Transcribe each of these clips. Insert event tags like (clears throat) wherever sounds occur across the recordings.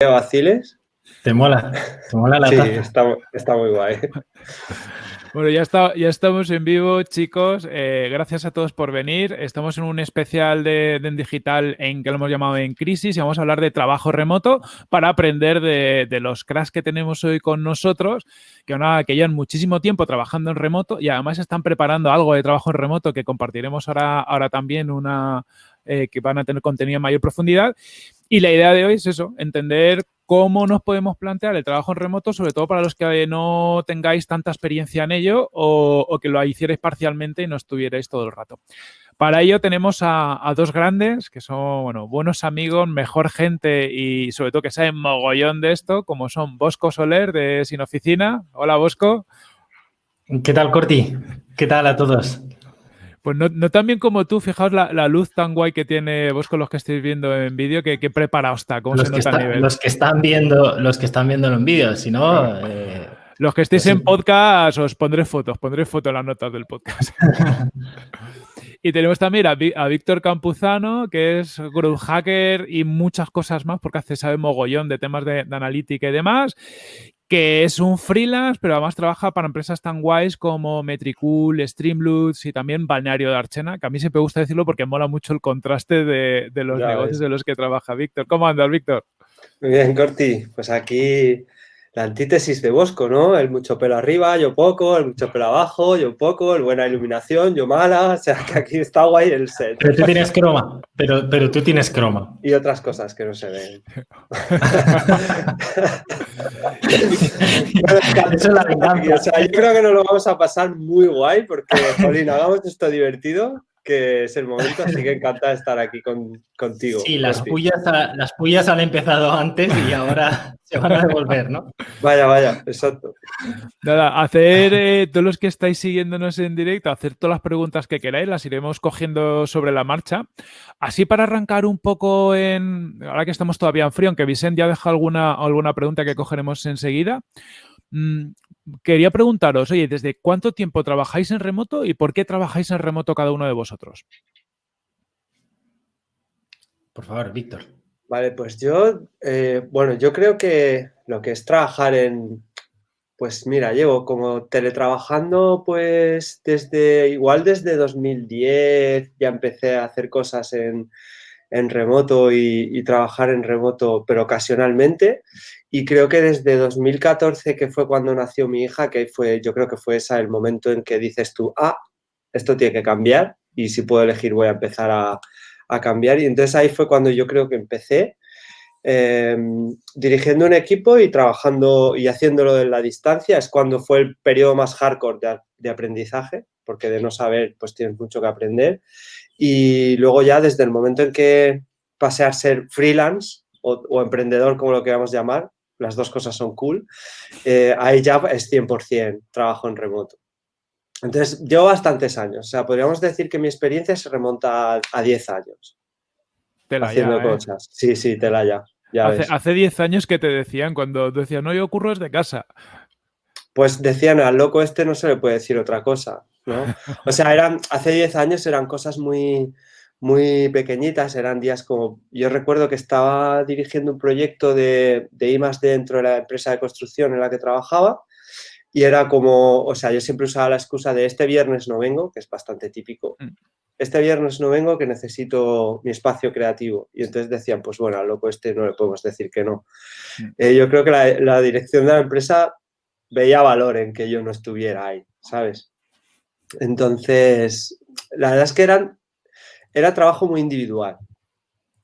vaciles. Te mola, te mola la sí, taza. Está, muy guay. (laughs) Bueno, ya, está, ya estamos en vivo, chicos. Eh, gracias a todos por venir. Estamos en un especial de, de digital en que lo hemos llamado En Crisis y vamos a hablar de trabajo remoto para aprender de, de los cracks que tenemos hoy con nosotros, que, una, que llevan muchísimo tiempo trabajando en remoto y además están preparando algo de trabajo en remoto que compartiremos ahora, ahora también una, eh, que van a tener contenido en mayor profundidad. Y la idea de hoy es eso, entender cómo nos podemos plantear el trabajo en remoto, sobre todo para los que no tengáis tanta experiencia en ello o, que lo hicierais parcialmente y no estuvierais todo el rato. Para ello tenemos a, dos grandes que son bueno, buenos amigos, mejor gente y sobre todo que saben mogollón de esto, como son Bosco Soler de Sin Oficina. Hola Bosco. ¿Qué tal Corti? ¿Qué tal a todos? Pues no, no, tan bien como tú, fijaos la, luz tan guay que tiene vos con los que estáis viendo en vídeo, que, que preparado está, cómo los se nota está, nivel. Los que están viendo, los que están viendo en vídeo, si no. Eh, los que estéis pues en podcast, os pondré fotos, pondré fotos en las notas del podcast. (laughs) y tenemos también a, a Víctor Campuzano, que es growth hacker y muchas cosas más, porque hace, sabe mogollón de temas de, de analítica y demás que es un freelance, pero además trabaja para empresas tan guays como Metricool, Streamloots y también Balneario de Archena, que a mí siempre me gusta decirlo porque mola mucho el contraste de, de los ya negocios ves. de los que trabaja Víctor. ¿Cómo andas, Víctor? Muy bien, Corti. Pues aquí la antítesis de Bosco, ¿no? El mucho pelo arriba, yo poco, el mucho pelo abajo, yo poco, el buena iluminación, yo mala. O sea, que aquí está guay el set. Pero tú tienes croma, pero, pero tú tienes croma. Y otras cosas que no se ven. (laughs) Eso es la venganza. (laughs) O sea, yo creo que nos lo vamos a pasar muy guay porque, Jolín, (laughs) hagamos esto divertido que es el momento, así que encantada de estar aquí con, contigo. Sí, las pullas, las pullas han empezado antes y ahora (laughs) se van a devolver, ¿no? Vaya, vaya, exacto. Nada, hacer, eh, todos los que estáis siguiéndonos en directo, hacer todas las preguntas que queráis, las iremos cogiendo sobre la marcha. Así para arrancar un poco en, ahora que estamos todavía en frío, aunque Vicente ya deja alguna, alguna pregunta que cogeremos enseguida, mmm, quería preguntaros, oye, ¿desde cuánto tiempo trabajáis en remoto y por qué trabajáis en remoto cada uno de vosotros? Por favor, Víctor. Vale, pues yo, eh, bueno, yo creo que lo que es trabajar en, pues mira, llevo como teletrabajando pues desde, igual desde 2010 ya empecé a hacer cosas en, en remoto y, trabajar en remoto, pero ocasionalmente. Y creo que desde 2014, que fue cuando nació mi hija, que fue, yo creo que fue ese el momento en que dices tú, ah, esto tiene que cambiar y si puedo elegir voy a empezar a, a cambiar. Y entonces ahí fue cuando yo creo que empecé eh, dirigiendo un equipo y trabajando y haciéndolo en la distancia. Es cuando fue el periodo más hardcore de, de aprendizaje, porque de no saber, pues tienes mucho que aprender. Y luego ya desde el momento en que pasé a ser freelance o, o emprendedor, como lo queramos llamar, las dos cosas son cool, eh, ahí ya es 100% trabajo en remoto. Entonces, llevo bastantes años, o sea, podríamos decir que mi experiencia se remonta a, a 10 años. Tela haciendo ya, ¿eh? cosas. Sí, sí, tela ya. ya hace, ves. hace 10 años que te decían, cuando tú decías, no, yo ocurro desde casa. Pues decían, al loco este no se le puede decir otra cosa, ¿no? (laughs) O sea, eran, hace 10 años eran cosas muy, muy pequeñitas, eran días como, yo recuerdo que estaba dirigiendo un proyecto de, de I dentro de la empresa de construcción en la que trabajaba y era como, o sea, yo siempre usaba la excusa de este viernes no vengo, que es bastante típico, este viernes no vengo que necesito mi espacio creativo y entonces decían, pues bueno, al loco este no le podemos decir que no. Eh, yo creo que la, la dirección de la empresa veía valor en que yo no estuviera ahí, ¿sabes? Entonces, la verdad es que eran era trabajo muy individual.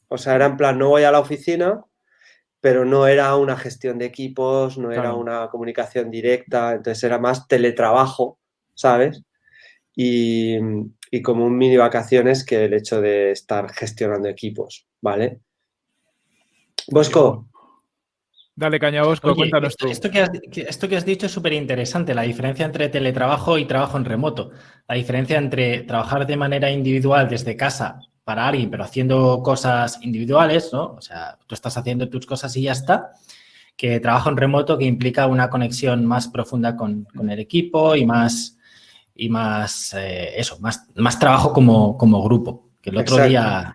O sea, era en plan, no voy a la oficina, pero no era una gestión de equipos, no era una comunicación directa, entonces era más teletrabajo, ¿sabes? Y, y como un mini vacaciones que el hecho de estar gestionando equipos, ¿vale? Bosco, Dale caña, Bosco, Oye, cuéntanos esto, tú. esto que has, esto que has dicho es súper interesante, la diferencia entre teletrabajo y trabajo en remoto. La diferencia entre trabajar de manera individual desde casa para alguien, pero haciendo cosas individuales, ¿no? O sea, tú estás haciendo tus cosas y ya está, que trabajo en remoto que implica una conexión más profunda con, con el equipo y más, y más eh, eso, más, más trabajo como, como grupo. Que el otro Exacto. día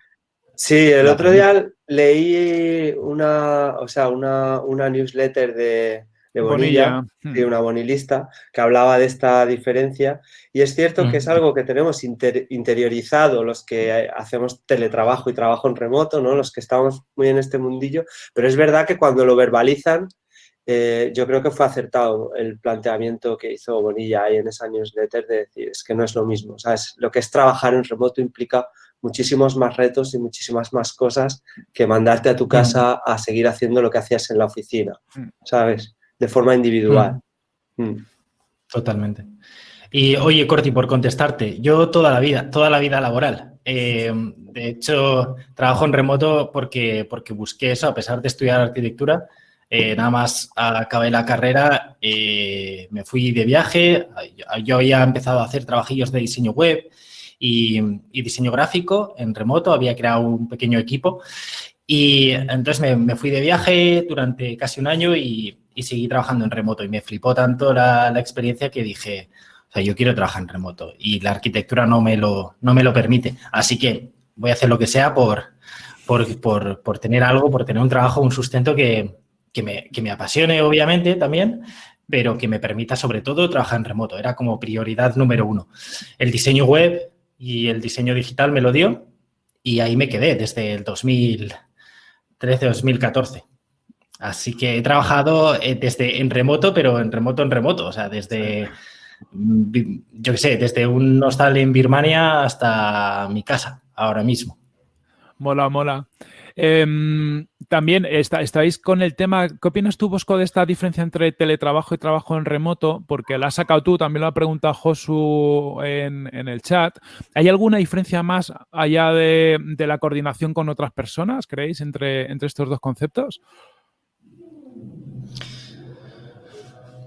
Sí, el otro día leí una, o sea, una, una newsletter de, de Bonilla, de hmm. una bonilista, que hablaba de esta diferencia. Y es cierto que es algo que tenemos interiorizado los que hacemos teletrabajo y trabajo en remoto, ¿no? los que estamos muy en este mundillo, pero es verdad que cuando lo verbalizan, eh, yo creo que fue acertado el planteamiento que hizo Bonilla ahí en esa newsletter de decir, es que no es lo mismo, ¿sabes? Lo que es trabajar en remoto implica muchísimos más retos y muchísimas más cosas que mandarte a tu casa a seguir haciendo lo que hacías en la oficina, ¿sabes? de forma individual. Mm. Mm. Totalmente. Y oye, Corti, por contestarte, yo toda la vida, toda la vida laboral. Eh, de hecho, trabajo en remoto porque, porque busqué eso, a pesar de estudiar arquitectura. Eh, nada más acabé la carrera, eh, me fui de viaje. Yo había empezado a hacer trabajillos de diseño web y, y diseño gráfico en remoto. Había creado un pequeño equipo y entonces me, me fui de viaje durante casi un año y, y seguí trabajando en remoto y me flipó tanto la, experiencia que dije, o sea, yo quiero trabajar en remoto y la arquitectura no me lo, no me lo permite. Así que voy a hacer lo que sea por, por, tener algo, por tener un trabajo, un sustento que, me, que me apasione, obviamente, también, pero que me permita, sobre todo, trabajar en remoto. Era como prioridad número uno. El diseño web y el diseño digital me lo dio y ahí me quedé desde el 2013-2014. Así que he trabajado eh, desde en remoto, pero en remoto en remoto, o sea, desde, yo qué sé, desde un hostal en Birmania hasta mi casa, ahora mismo. Mola, mola. Em, también estáis con el tema, ¿qué opinas tú, Bosco, de esta diferencia entre teletrabajo y trabajo en remoto? Porque la has sacado tú, también lo ha preguntado Josu en, el chat. ¿Hay alguna diferencia más allá de, la coordinación con otras personas, creéis, entre, entre estos dos conceptos?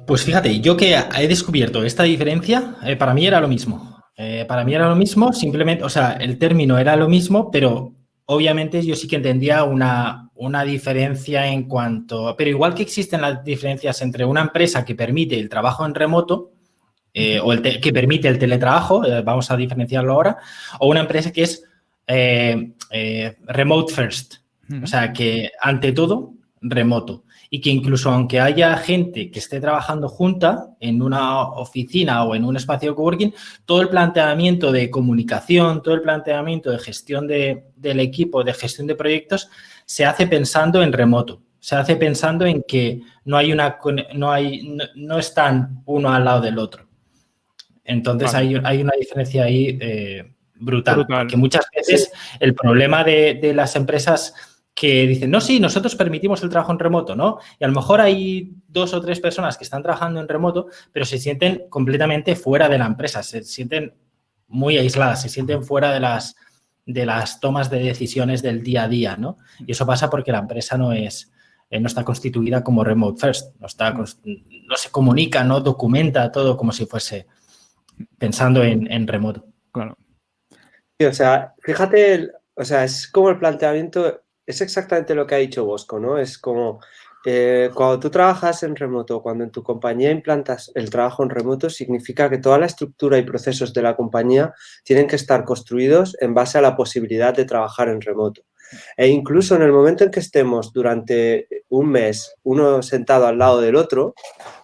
Pues fíjate, yo que he descubierto esta diferencia, eh, para mí era lo mismo. Eh, para mí era lo mismo, simplemente, o sea, el término era lo mismo, pero obviamente yo sí que entendía una, una diferencia en cuanto... Pero igual que existen las diferencias entre una empresa que permite el trabajo en remoto eh, o el que permite el teletrabajo, vamos a diferenciarlo ahora, o una empresa que es remote first, o sea, que ante todo, remoto y que incluso aunque haya gente que esté trabajando junta en una oficina o en un espacio de coworking, todo el planteamiento de comunicación, todo el planteamiento de gestión del equipo, de gestión de proyectos, se hace pensando en remoto. Se hace pensando en que no hay una no hay no, están uno al lado del otro. Entonces hay, una diferencia ahí eh, brutal, Que muchas veces el problema de, de las empresas que dicen, no, sí, nosotros permitimos el trabajo en remoto, ¿no? Y a lo mejor hay dos o tres personas que están trabajando en remoto, pero se sienten completamente fuera de la empresa, se sienten muy aisladas, se sienten fuera de las, de las tomas de decisiones del día a día, ¿no? Y eso pasa porque la empresa no es, eh, no está constituida como remote first, no, está, no se comunica, no documenta todo como si fuese pensando en, en remoto. Claro. o sea, fíjate, o sea, es como el planteamiento es exactamente lo que ha dicho Bosco, ¿no? Es como eh, cuando tú trabajas en remoto, cuando en tu compañía implantas el trabajo en remoto, significa que toda la estructura y procesos de la compañía tienen que estar construidos en base a la posibilidad de trabajar en remoto. E incluso en el momento en que estemos durante un mes, uno sentado al lado del otro,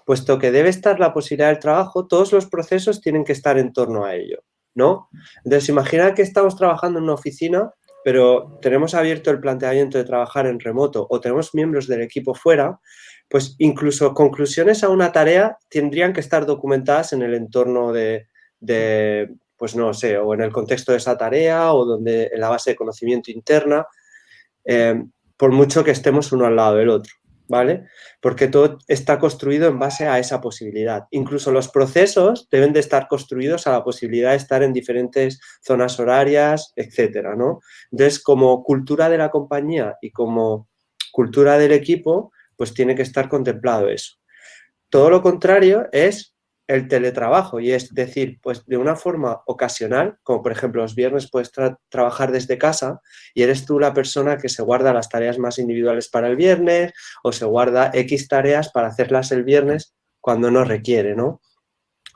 puesto que debe estar la posibilidad del trabajo, todos los procesos tienen que estar en torno a ello, ¿no? Entonces, imagina que estamos trabajando en una oficina pero tenemos abierto el planteamiento de trabajar en remoto o tenemos miembros del equipo fuera, pues incluso conclusiones a una tarea tendrían que estar documentadas en el entorno de, pues no sé, o en el contexto de esa tarea o donde en la base de conocimiento interna, eh, por mucho que estemos uno al lado del otro. ¿Vale? Porque todo está construido en base a esa posibilidad. Incluso los procesos deben de estar construidos a la posibilidad de estar en diferentes zonas horarias, etcétera, ¿no? Entonces, como cultura de la compañía y como cultura del equipo, pues tiene que estar contemplado eso. Todo lo contrario es el teletrabajo y es decir, pues de una forma ocasional, como por ejemplo los viernes puedes trabajar desde casa y eres tú la persona que se guarda las tareas más individuales para el viernes o se guarda X tareas para hacerlas el viernes cuando no requiere, ¿no?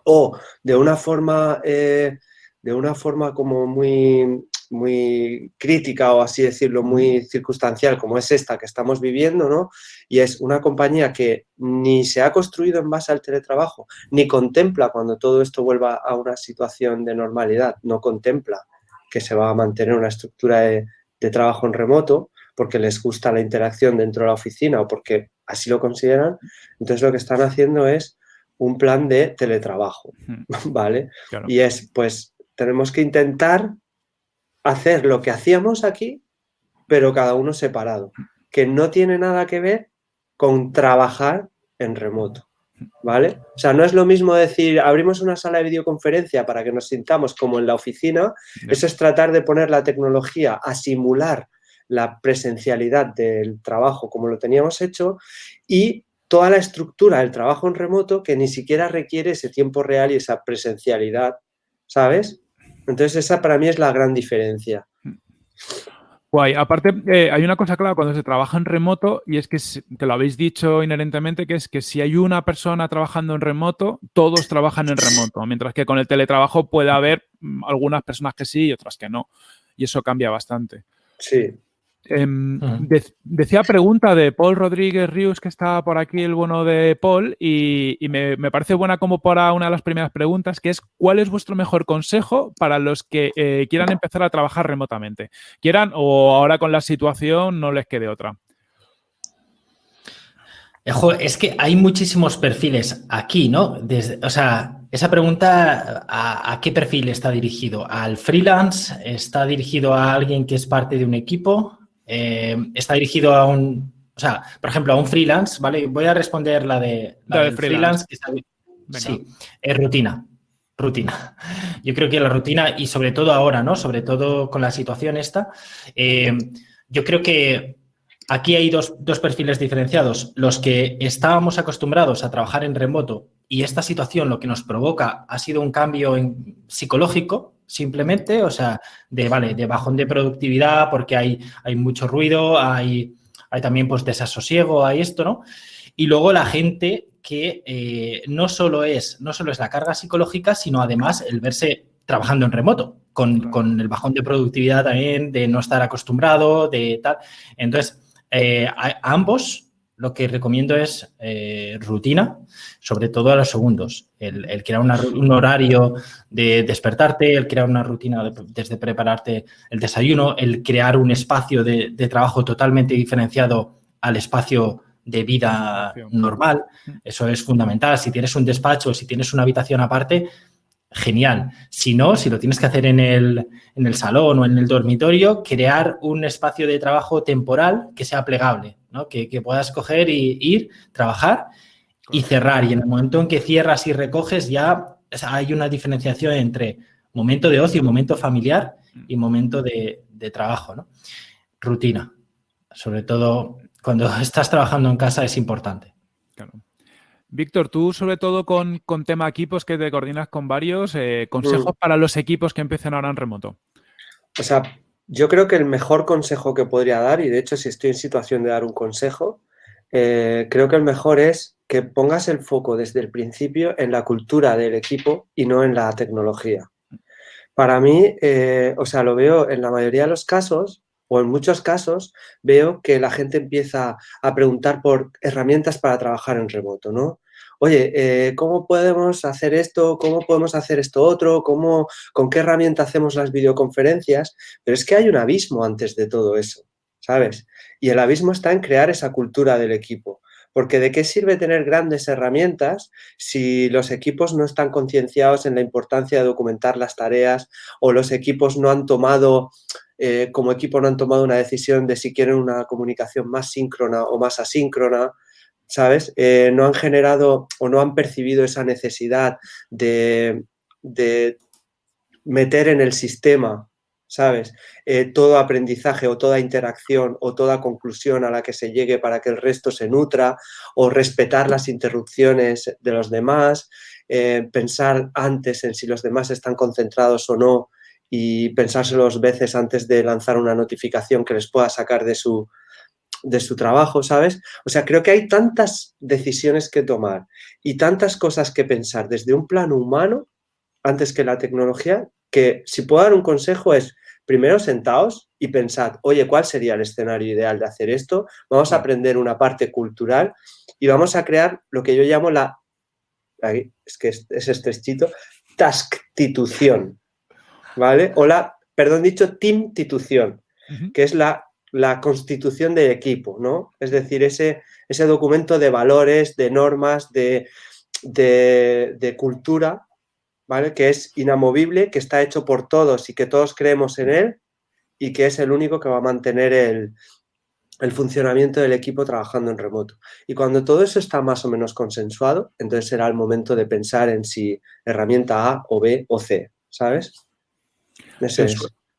O de una forma, eh, de una forma como muy muy crítica o así decirlo, muy circunstancial como es esta que estamos viviendo, ¿no? Y es una compañía que ni se ha construido en base al teletrabajo, ni contempla cuando todo esto vuelva a una situación de normalidad, no contempla que se va a mantener una estructura de, de trabajo en remoto porque les gusta la interacción dentro de la oficina o porque así lo consideran, entonces lo que están haciendo es un plan de teletrabajo, (laughs) ¿vale? Y es, pues, tenemos que intentar hacer lo que hacíamos aquí, pero cada uno separado, que no tiene nada que ver con trabajar en remoto, ¿vale? O sea, no es lo mismo decir, abrimos una sala de videoconferencia para que nos sintamos como en la oficina, eso es tratar de poner la tecnología a simular la presencialidad del trabajo como lo teníamos hecho y toda la estructura del trabajo en remoto que ni siquiera requiere ese tiempo real y esa presencialidad, ¿sabes? Entonces esa para mí es la gran diferencia. Guay. Aparte, eh, hay una cosa clara cuando se trabaja en remoto y es que, que lo habéis dicho inherentemente, que es que si hay una persona trabajando en remoto, todos trabajan en remoto, mientras que con el teletrabajo puede haber mm, algunas personas que sí y otras que no. Y eso cambia bastante. Sí. Em, decía pregunta de Paul Rodríguez Ríos, que está por aquí el bueno de Paul, y, me, parece buena como para una de las primeras preguntas, que es ¿cuál es vuestro mejor consejo para los que eh, quieran empezar a trabajar remotamente? Quieran o ahora con la situación no les quede otra. Es que hay muchísimos perfiles aquí, ¿no? Desde, o sea, esa pregunta, ¿a, ¿a, qué perfil está dirigido? ¿Al freelance? ¿Está dirigido a alguien que es parte de un equipo? Eh, está dirigido a un, o sea, por ejemplo, a un freelance, ¿vale? Voy a responder la de la freelance. sí, es rutina, rutina. (laughs) Yo creo que la rutina y sobre todo ahora, ¿no? Sobre todo con la situación esta, eh, yo creo que aquí hay dos, dos, perfiles diferenciados. Los que estábamos acostumbrados a trabajar en remoto y esta situación lo que nos provoca ha sido un cambio en, psicológico, simplemente, o sea, de, vale, de bajón de productividad porque hay, hay mucho ruido, hay, hay también pues desasosiego, hay esto, ¿no? Y luego la gente que eh, no, solo es, no solo es la carga psicológica, sino además el verse trabajando en remoto, con, con el bajón de productividad también, de no estar acostumbrado, de tal. Entonces, eh, a, ambos lo que recomiendo es eh, rutina, sobre todo a los segundos. El, crear un horario de despertarte, el crear una rutina desde prepararte el desayuno, el crear un espacio de, trabajo totalmente diferenciado al espacio de vida normal. Eso es fundamental. Si tienes un despacho, si tienes una habitación aparte, genial. Si no, si lo tienes que hacer en el, en el salón o en el dormitorio, crear un espacio de trabajo temporal que sea plegable que, puedas coger y ir, trabajar y cerrar. Y en el momento en que cierras y recoges ya hay una diferenciación entre momento de ocio, momento familiar y momento de, trabajo, ¿no? Rutina. Sobre todo cuando (laughs) estás trabajando en casa es importante. Víctor, tú sobre todo con, tema equipos que te coordinas con varios, eh, consejos mm. para los equipos que empiecen ahora en remoto. O sea, yo creo que el mejor consejo que podría dar, y de hecho si estoy en situación de dar un consejo, eh, creo que el mejor es que pongas el foco desde el principio en la cultura del equipo y no en la tecnología. Para mí, eh, o sea, lo veo en la mayoría de los casos, o en muchos casos, veo que la gente empieza a preguntar por herramientas para trabajar en remoto, ¿no? oye, eh, ¿cómo podemos hacer esto? ¿Cómo podemos hacer esto otro? ¿Cómo, ¿Con qué herramienta hacemos las videoconferencias? Pero es que hay un abismo antes de todo eso, ¿sabes? Y el abismo está en crear esa cultura del equipo. Porque ¿de qué sirve tener grandes herramientas si los equipos no están concienciados en la importancia de documentar las tareas o los equipos no han tomado, eh, como equipo no han tomado una decisión de si quieren una comunicación más síncrona o más asíncrona? ¿sabes? Eh, no han generado o no han percibido esa necesidad de, meter en el sistema, ¿sabes? Eh, todo aprendizaje o toda interacción o toda conclusión a la que se llegue para que el resto se nutra o respetar las interrupciones de los demás, pensar antes en si los demás están concentrados o no y pensárselo dos veces antes de lanzar una notificación que les pueda sacar de su, de su trabajo, ¿sabes? O sea, creo que hay tantas decisiones que tomar y tantas cosas que pensar desde un plano humano antes que la tecnología, que si puedo dar un consejo es primero sentaos y pensad, oye, ¿cuál sería el escenario ideal de hacer esto? Vamos a aprender una parte cultural y vamos a crear lo que yo llamo la, es que es, es estrechito, tasktitución, ¿vale? O la, perdón dicho, teamtitución, que es la, la constitución del equipo, ¿no? Es decir, ese, ese documento de valores, de normas, de, de, cultura, ¿vale? Que es inamovible, que está hecho por todos y que todos creemos en él y que es el único que va a mantener el, el funcionamiento del equipo trabajando en remoto. Y cuando todo eso está más o menos consensuado, entonces será el momento de pensar en si herramienta A o B o C, ¿sabes?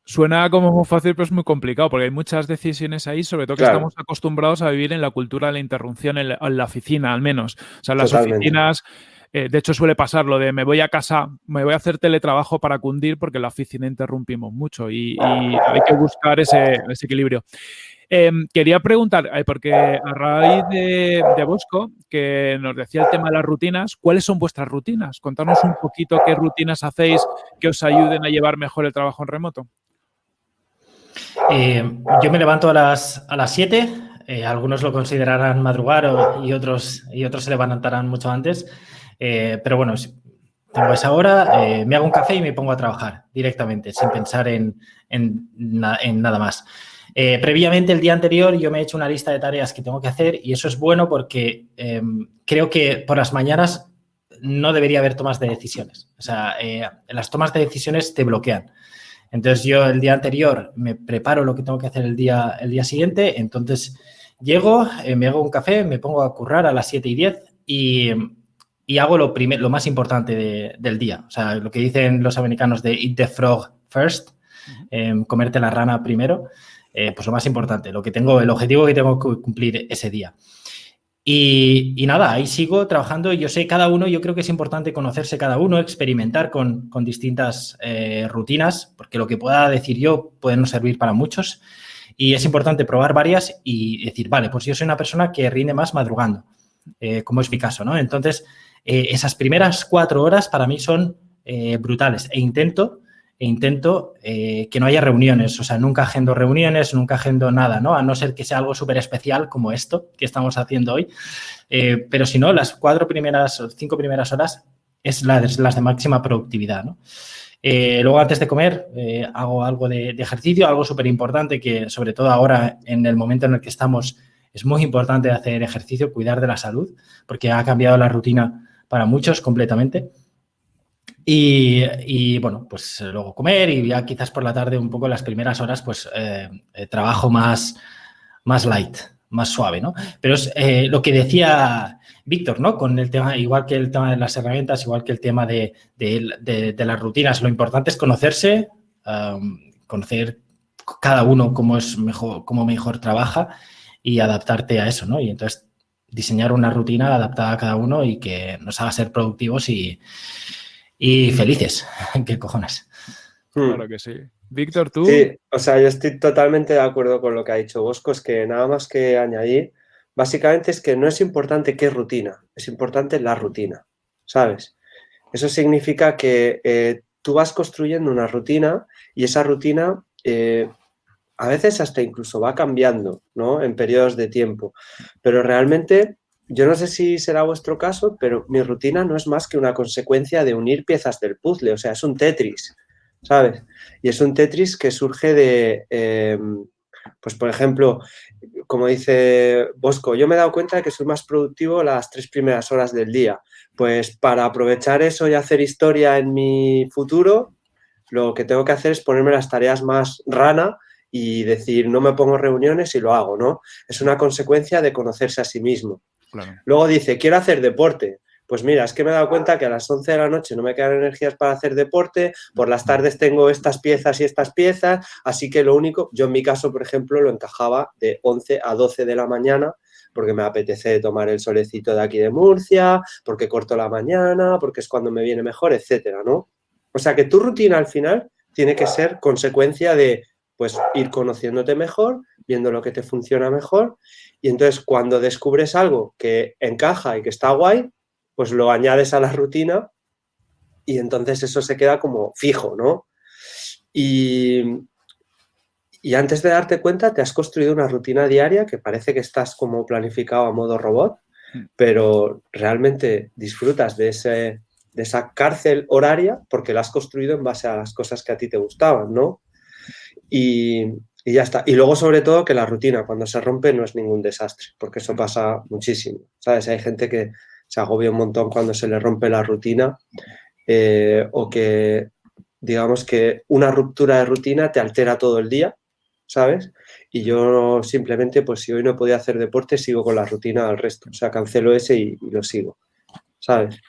Suena como muy fácil, pero es muy complicado, porque hay muchas decisiones ahí, sobre todo que estamos acostumbrados a vivir en la cultura de la interrupción en la, oficina, al menos. O sea, las oficinas... Eh, de hecho, suele pasar lo de me voy a casa, me voy a hacer teletrabajo para cundir porque en la oficina interrumpimos mucho y, hay que buscar ese equilibrio. Em, quería preguntar, eh, porque a raíz de, Bosco, que nos decía el tema de las rutinas, ¿cuáles son vuestras rutinas? Contarnos un poquito qué rutinas hacéis que os ayuden a llevar mejor el trabajo en remoto. Eh, yo me levanto a las, a las 7, eh, algunos lo considerarán madrugar y, otros, y otros se levantarán mucho antes, pero bueno, tengo esa hora, me hago un café y me pongo a trabajar directamente, sin pensar en, en nada más. Eh, previamente, el día anterior, yo me he hecho una lista de tareas que tengo que hacer y eso es bueno porque em, creo que por las mañanas no debería haber tomas de decisiones. O sea, eh, las tomas de decisiones te bloquean. Entonces, yo el día anterior me preparo lo que tengo que hacer el día, el día siguiente, entonces llego, eh, me hago un café, me pongo a currar a las 7 y 10 y, y hago lo, lo más importante del día. O sea, lo que dicen los americanos de eat the frog first, em, comerte la rana primero. Eh, pues lo más importante, lo que tengo, el objetivo que tengo que cumplir ese día. Y, nada, ahí sigo trabajando. Yo sé cada uno, yo creo que es importante conocerse cada uno, experimentar con, distintas eh, rutinas, porque lo que pueda decir yo puede no servir para muchos. Y es importante probar varias y decir, vale, pues yo soy una persona que rinde más madrugando, eh, como es mi caso, ¿no? Entonces, esas primeras cuatro horas para mí son brutales e intento e intento eh, que no haya reuniones, o sea, nunca agendo reuniones, nunca agendo nada, ¿no? A no ser que sea algo súper especial como esto que estamos haciendo hoy. Eh, pero si no, las cuatro primeras cinco primeras horas es las, las de máxima productividad, ¿no? Eh, luego, antes de comer, hago algo de, de ejercicio, algo súper importante que, sobre todo ahora, en el momento en el que estamos, es muy importante hacer ejercicio, cuidar de la salud, porque ha cambiado la rutina para muchos completamente. Y, bueno, pues luego comer y ya quizás por la tarde un poco las primeras horas pues eh, eh, trabajo más, más light, más suave, ¿no? Pero es eh, lo que decía Víctor, ¿no? Con el tema, igual que el tema de las herramientas, igual que el tema de, las rutinas, lo importante es conocerse, conocer cada uno cómo es mejor, cómo mejor trabaja y adaptarte a eso, ¿no? Y entonces diseñar una rutina adaptada a cada uno y que nos haga ser productivos y, y felices. (laughs) ¿Qué cojones? Hmm. Claro que sí. Víctor, tú. Sí, o sea, yo estoy totalmente de acuerdo con lo que ha dicho Bosco, es que nada más que añadir, básicamente es que no es importante qué rutina, es importante la rutina, ¿sabes? Eso significa que eh, tú vas construyendo una rutina y esa rutina eh, a veces hasta incluso va cambiando, ¿no? En periodos de tiempo, pero realmente yo no sé si será vuestro caso, pero mi rutina no es más que una consecuencia de unir piezas del puzzle, o sea, es un Tetris, ¿sabes? Y es un Tetris que surge de, em, pues por ejemplo, como dice Bosco, yo me he dado cuenta de que soy más productivo las tres primeras horas del día. Pues para aprovechar eso y hacer historia en mi futuro, lo que tengo que hacer es ponerme las tareas más rana y decir, no me pongo reuniones y lo hago, ¿no? Es una consecuencia de conocerse a sí mismo. Luego dice, quiero hacer deporte. Pues mira, es que me he dado cuenta que a las 11 de la noche no me quedan energías para hacer deporte, por las tardes tengo estas piezas y estas piezas, así que lo único, yo en mi caso, por ejemplo, lo encajaba de 11 a 12 de la mañana, porque me apetece tomar el solecito de aquí de Murcia, porque corto la mañana, porque es cuando me viene mejor, etcétera, ¿no? O sea que tu rutina al final tiene que ser consecuencia de pues ir conociéndote mejor, viendo lo que te funciona mejor y entonces cuando descubres algo que encaja y que está guay, pues lo añades a la rutina y entonces eso se queda como fijo, ¿no? Y, y antes de darte cuenta te has construido una rutina diaria que parece que estás como planificado a modo robot, mm. pero realmente disfrutas de, ese, de esa cárcel horaria porque la has construido en base a las cosas que a ti te gustaban, ¿no? Y, y ya está. Y luego, sobre todo, que la rutina cuando se rompe no es ningún desastre, porque eso pasa muchísimo, ¿sabes? Hay gente que se agobia un montón cuando se le rompe la rutina eh, o que, digamos que una ruptura de rutina te altera todo el día, ¿sabes? Y yo simplemente, pues si hoy no podía hacer deporte, sigo con la rutina al resto. O sea, cancelo ese y lo sigo, ¿sabes?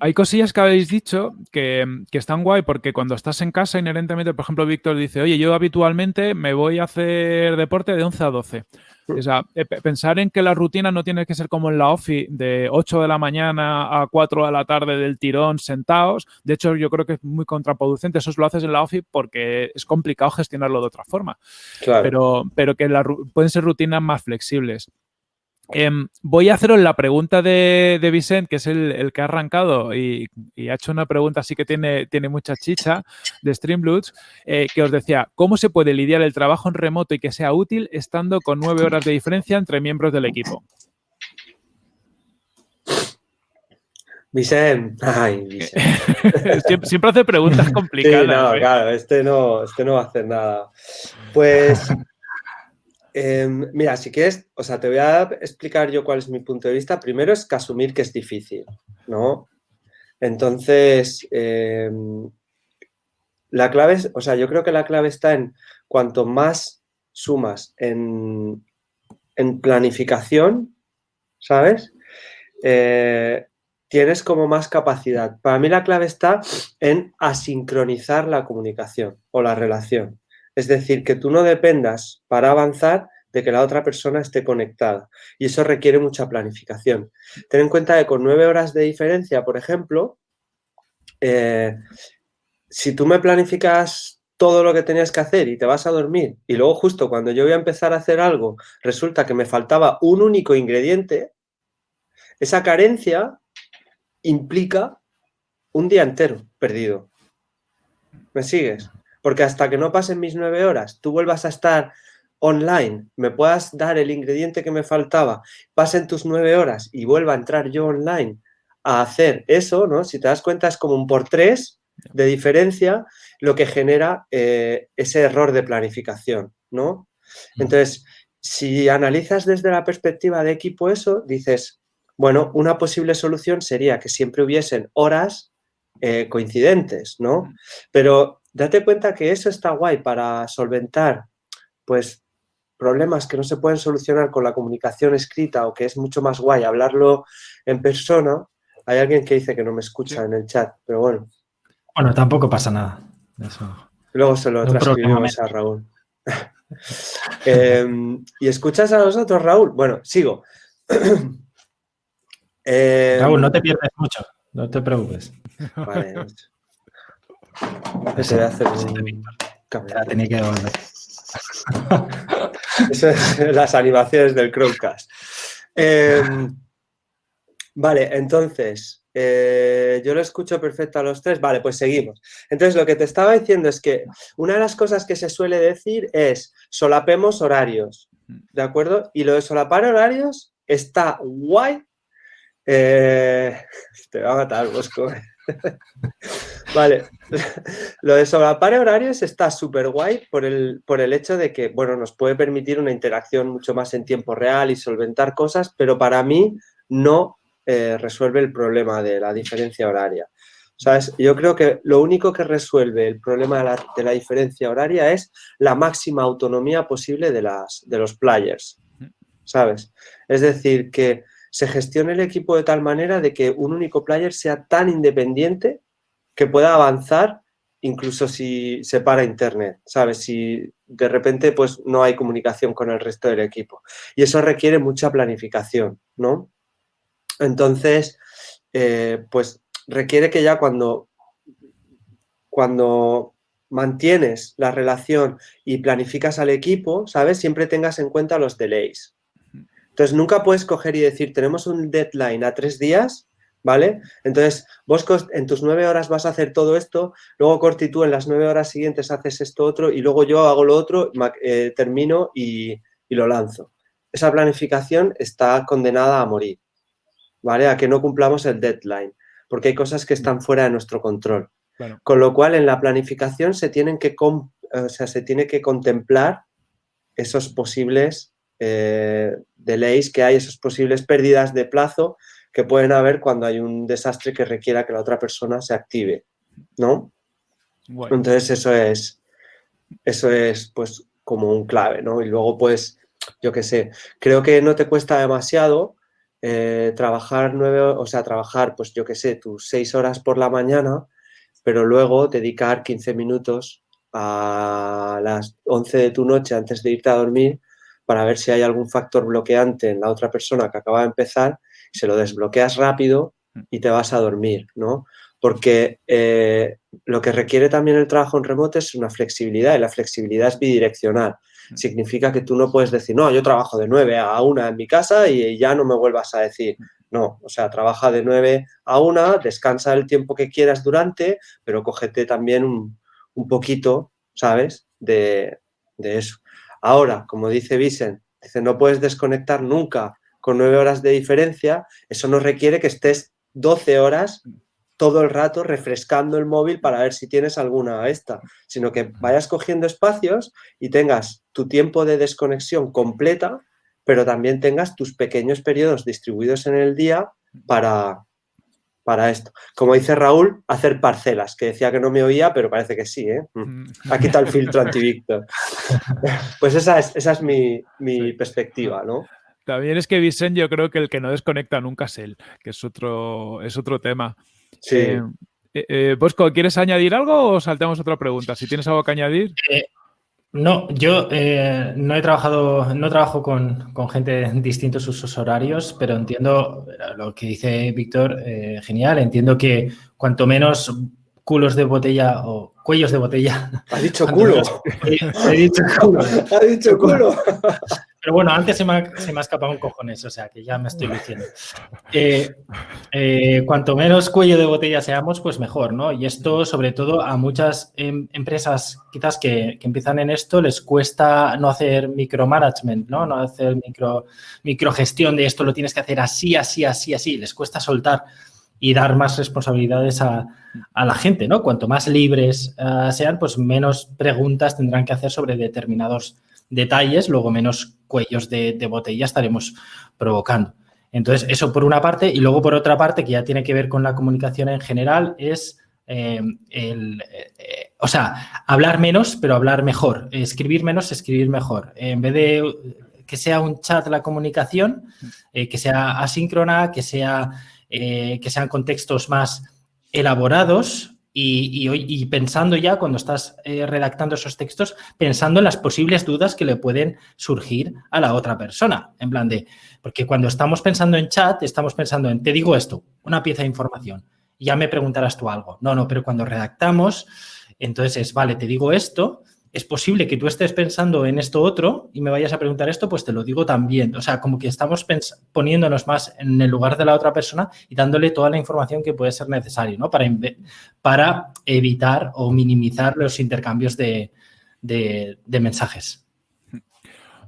Hay cosillas que habéis dicho que, están guay porque cuando estás en casa inherentemente, por ejemplo, Víctor dice, oye, yo habitualmente me voy a hacer deporte de 11 a 12. Mm. O sea, eh, pensar en que la rutina no tiene que ser como en la OFI de 8 de la mañana a 4 de la tarde del tirón sentados. De hecho, yo creo que es muy contraproducente. Eso lo haces en la OFI porque es complicado gestionarlo de otra forma. Pero, pero que pueden ser rutinas más flexibles. Em, voy a haceros la pregunta de, de Vicent, que es el, que ha arrancado y, ha hecho una pregunta así que tiene, tiene mucha chicha de Streamloots, eh, que os decía, ¿cómo se puede lidiar el trabajo en remoto y que sea útil estando con nueve horas de diferencia entre miembros del equipo? Vicent, ay, (laughs) Vicent. siempre, hace preguntas complicadas. no, ¿eh? claro, este no, este no va a hacer nada. Pues Em, mira, si quieres, o sea, te voy a explicar yo cuál es mi punto de vista. Primero es que asumir que es difícil, ¿no? Entonces, em, la clave es, o sea, yo creo que la clave está en cuanto más sumas en, planificación, ¿sabes? Eh, tienes como más capacidad. Para mí la clave está en asincronizar la comunicación o la relación. Es decir, que tú no dependas para avanzar de que la otra persona esté conectada. Y eso requiere mucha planificación. Ten en cuenta que con nueve horas de diferencia, por ejemplo, eh, si tú me planificas todo lo que tenías que hacer y te vas a dormir y luego justo cuando yo voy a empezar a hacer algo resulta que me faltaba un único ingrediente, esa carencia implica un día entero perdido. ¿Me sigues? Porque hasta que no pasen mis nueve horas, tú vuelvas a estar online, me puedas dar el ingrediente que me faltaba, pasen tus nueve horas y vuelva a entrar yo online a hacer eso, ¿no? Si te das cuenta es como un por tres de diferencia lo que genera eh, ese error de planificación, ¿no? Entonces, si analizas desde la perspectiva de equipo eso, dices, bueno, una posible solución sería que siempre hubiesen horas eh, coincidentes, ¿no? Pero date cuenta que eso está guay para solventar, pues, problemas que no se pueden solucionar con la comunicación escrita o que es mucho más guay hablarlo en persona. Hay alguien que dice que no me escucha en el chat, pero bueno. Bueno, tampoco pasa nada. Luego se lo transcribimos a Raúl. (laughs) Em, ¿Y escuchas a nosotros, Raúl? Bueno, sigo. Em, (clears throat) Raúl, no te pierdes mucho, no te preocupes. Vale. Ese hacer tenía que devolver. (laughs) Eso es las animaciones del Chromecast. Em, vale, entonces, eh, yo lo escucho perfecto a los tres. Vale, pues seguimos. Entonces, lo que te estaba diciendo es que una de las cosas que se suele decir es solapemos horarios, ¿de acuerdo? Y lo de solapar horarios está guay. Eh, (laughs) te va a matar, Bosco. (laughs) vale, (laughs) lo de solapar horarios está súper guay por el, por el hecho de que, bueno, nos puede permitir una interacción mucho más en tiempo real y solventar cosas, pero para mí no eh, resuelve el problema de la diferencia horaria. ¿Sabes? Yo creo que lo único que resuelve el problema de la, de la diferencia horaria es la máxima autonomía posible de, las, de los players, ¿sabes? Es decir, que se gestione el equipo de tal manera de que un único player sea tan independiente que pueda avanzar incluso si se para internet, ¿sabes? Si de repente pues no hay comunicación con el resto del equipo. Y eso requiere mucha planificación, ¿no? Entonces, eh, pues requiere que ya cuando, cuando mantienes la relación y planificas al equipo, ¿sabes? Siempre tengas en cuenta los delays, entonces, nunca puedes coger y decir, tenemos un deadline a tres días, ¿vale? Entonces, vos en tus nueve horas vas a hacer todo esto, luego Corti tú en las nueve horas siguientes haces esto otro y luego yo hago lo otro, eh, termino y, lo lanzo. Esa planificación está condenada a morir, ¿vale? A que no cumplamos el deadline, porque hay cosas que están fuera de nuestro control. Con lo cual, en la planificación se tienen que, o sea, se tiene que contemplar esos posibles eh, delays que hay, esas posibles pérdidas de plazo que pueden haber cuando hay un desastre que requiera que la otra persona se active, ¿no? Entonces eso es, eso es pues como un clave, ¿no? Y luego pues, yo qué sé, creo que no te cuesta demasiado eh, trabajar nueve, o sea, trabajar pues yo qué sé, tus seis horas por la mañana, pero luego dedicar 15 minutos a las 11 de tu noche antes de irte a dormir para ver si hay algún factor bloqueante en la otra persona que acaba de empezar se lo desbloqueas rápido mm. y te vas a dormir, ¿no? Porque eh, lo que requiere también el trabajo en remoto es una flexibilidad y la flexibilidad es bidireccional. Mm. Significa que tú no puedes decir, no, yo trabajo de 9 a 1 en mi casa y ya no me vuelvas a decir. Mm. No, o sea, trabaja de 9 a 1, descansa el tiempo que quieras durante, pero cógete también un, poquito, ¿sabes? De, de, eso. Ahora, como dice Vicent, dice, no puedes desconectar nunca con nueve horas de diferencia, eso no requiere que estés 12 horas todo el rato refrescando el móvil para ver si tienes alguna esta, sino que vayas cogiendo espacios y tengas tu tiempo de desconexión completa, pero también tengas tus pequeños periodos distribuidos en el día para, para esto. Como dice Raúl, hacer parcelas, que decía que no me oía, pero parece que sí, ¿eh? Mm. Aquí está el filtro anti-Víctor. (laughs) Pues esa es, esa es mi, mi perspectiva, ¿no? También es que Vicent yo creo que el que no desconecta nunca es él, que es otro, es otro tema. Sí. Eh, eh, eh, Bosco, ¿quieres añadir algo o saltamos otra pregunta? Si tienes algo que añadir. no, yo no he trabajado, no trabajo con, gente de distintos usos horarios, pero entiendo lo que dice Víctor, genial. Entiendo que cuanto menos culos de botella o cuellos de botella. Ha dicho (laughs) culo. (laughs) He dicho culo. Ha dicho culo. (laughs) Pero bueno, antes se me, ha, se me ha escapado un cojones, o sea que ya me estoy diciendo. Eh, eh, cuanto menos cuello de botella seamos, pues mejor, ¿no? Y esto, sobre todo, a muchas em, empresas quizás que, que, empiezan en esto, les cuesta no hacer micromanagement, ¿no? No hacer micro, microgestión de esto lo tienes que hacer así, así, así, así. Les cuesta soltar y dar más responsabilidades a, a la gente, ¿no? Cuanto más libres uh, sean, pues menos preguntas tendrán que hacer sobre determinados detalles, luego menos cuellos de, botella estaremos provocando. Entonces, eso por una parte. Y luego por otra parte, que ya tiene que ver con la comunicación en general, es eh, el, eh, o sea, hablar menos, pero hablar mejor. Escribir menos, escribir mejor. En vez de que sea un chat la comunicación, eh, que sea asíncrona, que, sea, que sean contextos más elaborados, y, pensando ya cuando estás eh, redactando esos textos, pensando en las posibles dudas que le pueden surgir a la otra persona. En plan de, porque cuando estamos pensando en chat, estamos pensando en, te digo esto, una pieza de información, y ya me preguntarás tú algo. No, no, pero cuando redactamos, entonces es, vale, te digo esto, es posible que tú estés pensando en esto otro y me vayas a preguntar esto, pues te lo digo también. O sea, como que estamos poniéndonos más en el lugar de la otra persona y dándole toda la información que puede ser necesario, ¿no? Para, para evitar o minimizar los intercambios de, de, de mensajes.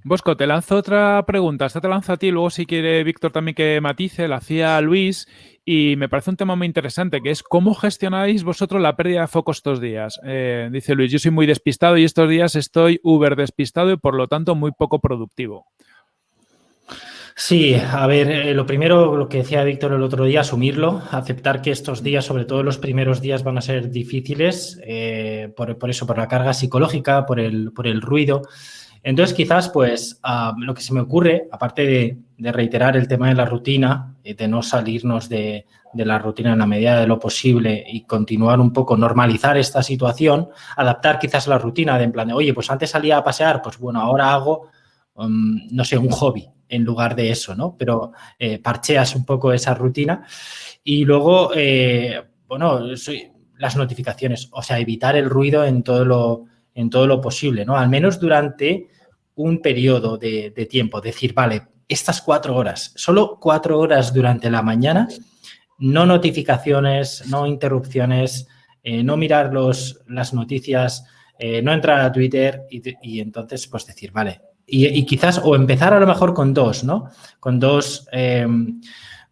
Bosco, te lanzo otra pregunta. Esta te lanzo a ti, luego si quiere Víctor también que matice, la hacía Luis y me parece un tema muy interesante, que es cómo gestionáis vosotros la pérdida de foco estos días. Eh, dice Luis, yo soy muy despistado y estos días estoy uber despistado y por lo tanto muy poco productivo. Sí, a ver, eh, lo primero, lo que decía Víctor el otro día, asumirlo, aceptar que estos días, sobre todo los primeros días, van a ser difíciles, eh, por, por, eso, por la carga psicológica, por el, por el ruido. Entonces, quizás, pues, ah, lo que se me ocurre, aparte de, reiterar el tema de la rutina, eh, de no salirnos de, la rutina en la medida de lo posible y continuar un poco, normalizar esta situación, adaptar quizás la rutina de en plan de, oye, pues antes salía a pasear, pues bueno, ahora hago, um, no sé, un hobby en lugar de eso, ¿no? Pero eh, parcheas un poco esa rutina y luego, eh, bueno, las notificaciones, o sea, evitar el ruido en todo lo, en todo lo posible, ¿no? Al menos durante un periodo de, tiempo, decir, vale, estas cuatro horas, solo cuatro horas durante la mañana, no notificaciones, no interrupciones, eh, no mirar los, las noticias, eh, no entrar a Twitter y, entonces pues decir, vale, y, quizás o empezar a lo mejor con dos, ¿no? Con dos, em,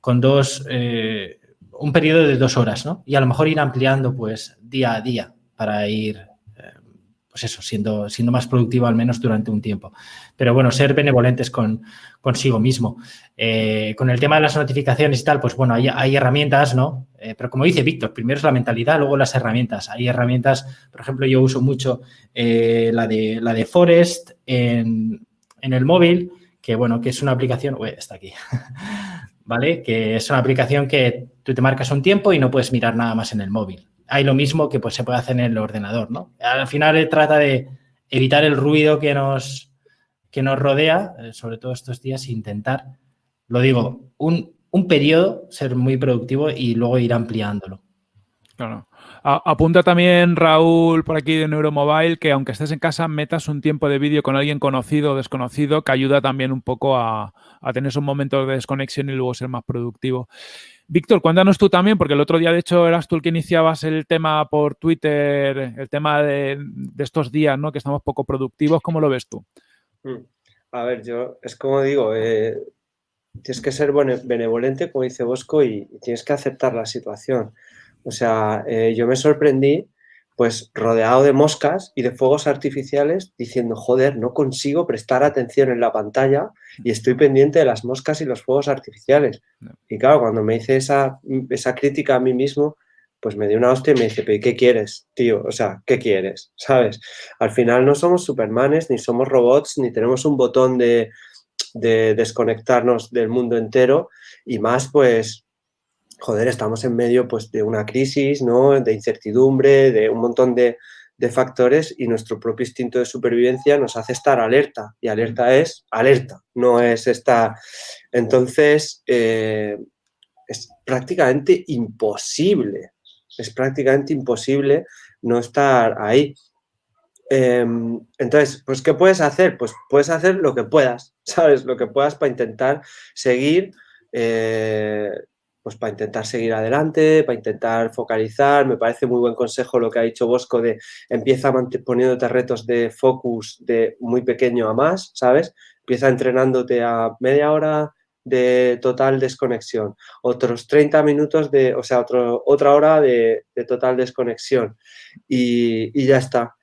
con dos, eh, un periodo de dos horas, ¿no? Y a lo mejor ir ampliando pues día a día para ir pues eso, siendo, siendo más productivo al menos durante un tiempo. Pero bueno, ser benevolentes con, consigo mismo. Eh, con el tema de las notificaciones y tal, pues bueno, hay, herramientas, ¿no? Eh, pero como dice Víctor, primero es la mentalidad, luego las herramientas. Hay herramientas, por ejemplo, yo uso mucho eh, la, de, la de Forest en, el móvil, que bueno, que es una aplicación, uy, está aquí, (laughs) ¿vale? Que es una aplicación que tú te marcas un tiempo y no puedes mirar nada más en el móvil hay lo mismo que pues, se puede hacer en el ordenador, ¿no? Al final trata de evitar el ruido que nos, que nos rodea, eh, sobre todo estos días, intentar, lo digo, un, un periodo, ser muy productivo y luego ir ampliándolo. Claro. apunta también Raúl por aquí de Neuromobile que aunque estés en casa metas un tiempo de vídeo con alguien conocido o desconocido que ayuda también un poco a, a tener esos momentos de desconexión y luego ser más productivo. Víctor, cuéntanos tú también, porque el otro día, de hecho, eras tú el que iniciabas el tema por Twitter, el tema de, estos días, ¿no? Que estamos poco productivos. ¿Cómo lo ves tú? Mm. A ver, yo, es como digo, eh, tienes que ser benevolente, como dice Bosco, y, tienes que aceptar la situación. O sea, eh, yo me sorprendí pues rodeado de moscas y de fuegos artificiales diciendo, joder, no consigo prestar atención en la pantalla y estoy pendiente de las moscas y los fuegos artificiales. Y claro, cuando me hice esa, esa crítica a mí mismo, pues me dio una hostia y me dice, pero ¿qué quieres, tío? O sea, ¿qué quieres? ¿Sabes? Al final no somos supermanes, ni somos robots, ni tenemos un botón de, de desconectarnos del mundo entero y más, pues, joder, estamos en medio pues, de una crisis, ¿no? de incertidumbre, de un montón de, factores y nuestro propio instinto de supervivencia nos hace estar alerta y alerta es alerta, no es esta... Entonces, eh, es prácticamente imposible, es prácticamente imposible no estar ahí. Em, entonces, pues, ¿qué puedes hacer? Pues puedes hacer lo que puedas, (laughs) ¿sabes? Lo que puedas para intentar seguir eh, pues para intentar seguir adelante, para intentar focalizar. Me parece muy buen consejo lo que ha dicho Bosco de empieza poniéndote retos de focus de muy pequeño a más, ¿sabes? Empieza entrenándote a media hora de total desconexión, otros 30 minutos de, o sea, otro, otra hora de, total desconexión y, y ya está.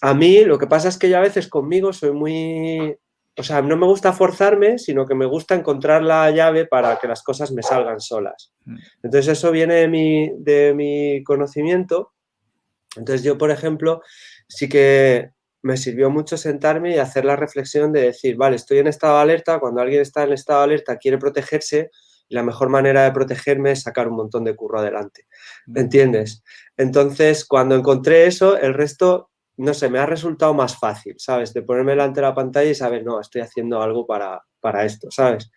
A mí lo que pasa es que yo a veces conmigo soy muy, o sea, no me gusta forzarme, sino que me gusta encontrar la llave para que las cosas me salgan solas. Mm. Entonces eso viene de mi, de mi conocimiento. Entonces yo, por ejemplo, sí que me sirvió mucho sentarme y hacer la reflexión de decir, vale, estoy en estado de alerta, cuando alguien está en estado de alerta quiere protegerse, y la mejor manera de protegerme es sacar un montón de curro adelante. ¿Me mm. entiendes? Entonces, cuando encontré eso, el resto no sé, me ha resultado más fácil, ¿sabes? De ponerme delante de la pantalla y saber, no, estoy haciendo algo para, para esto, ¿sabes?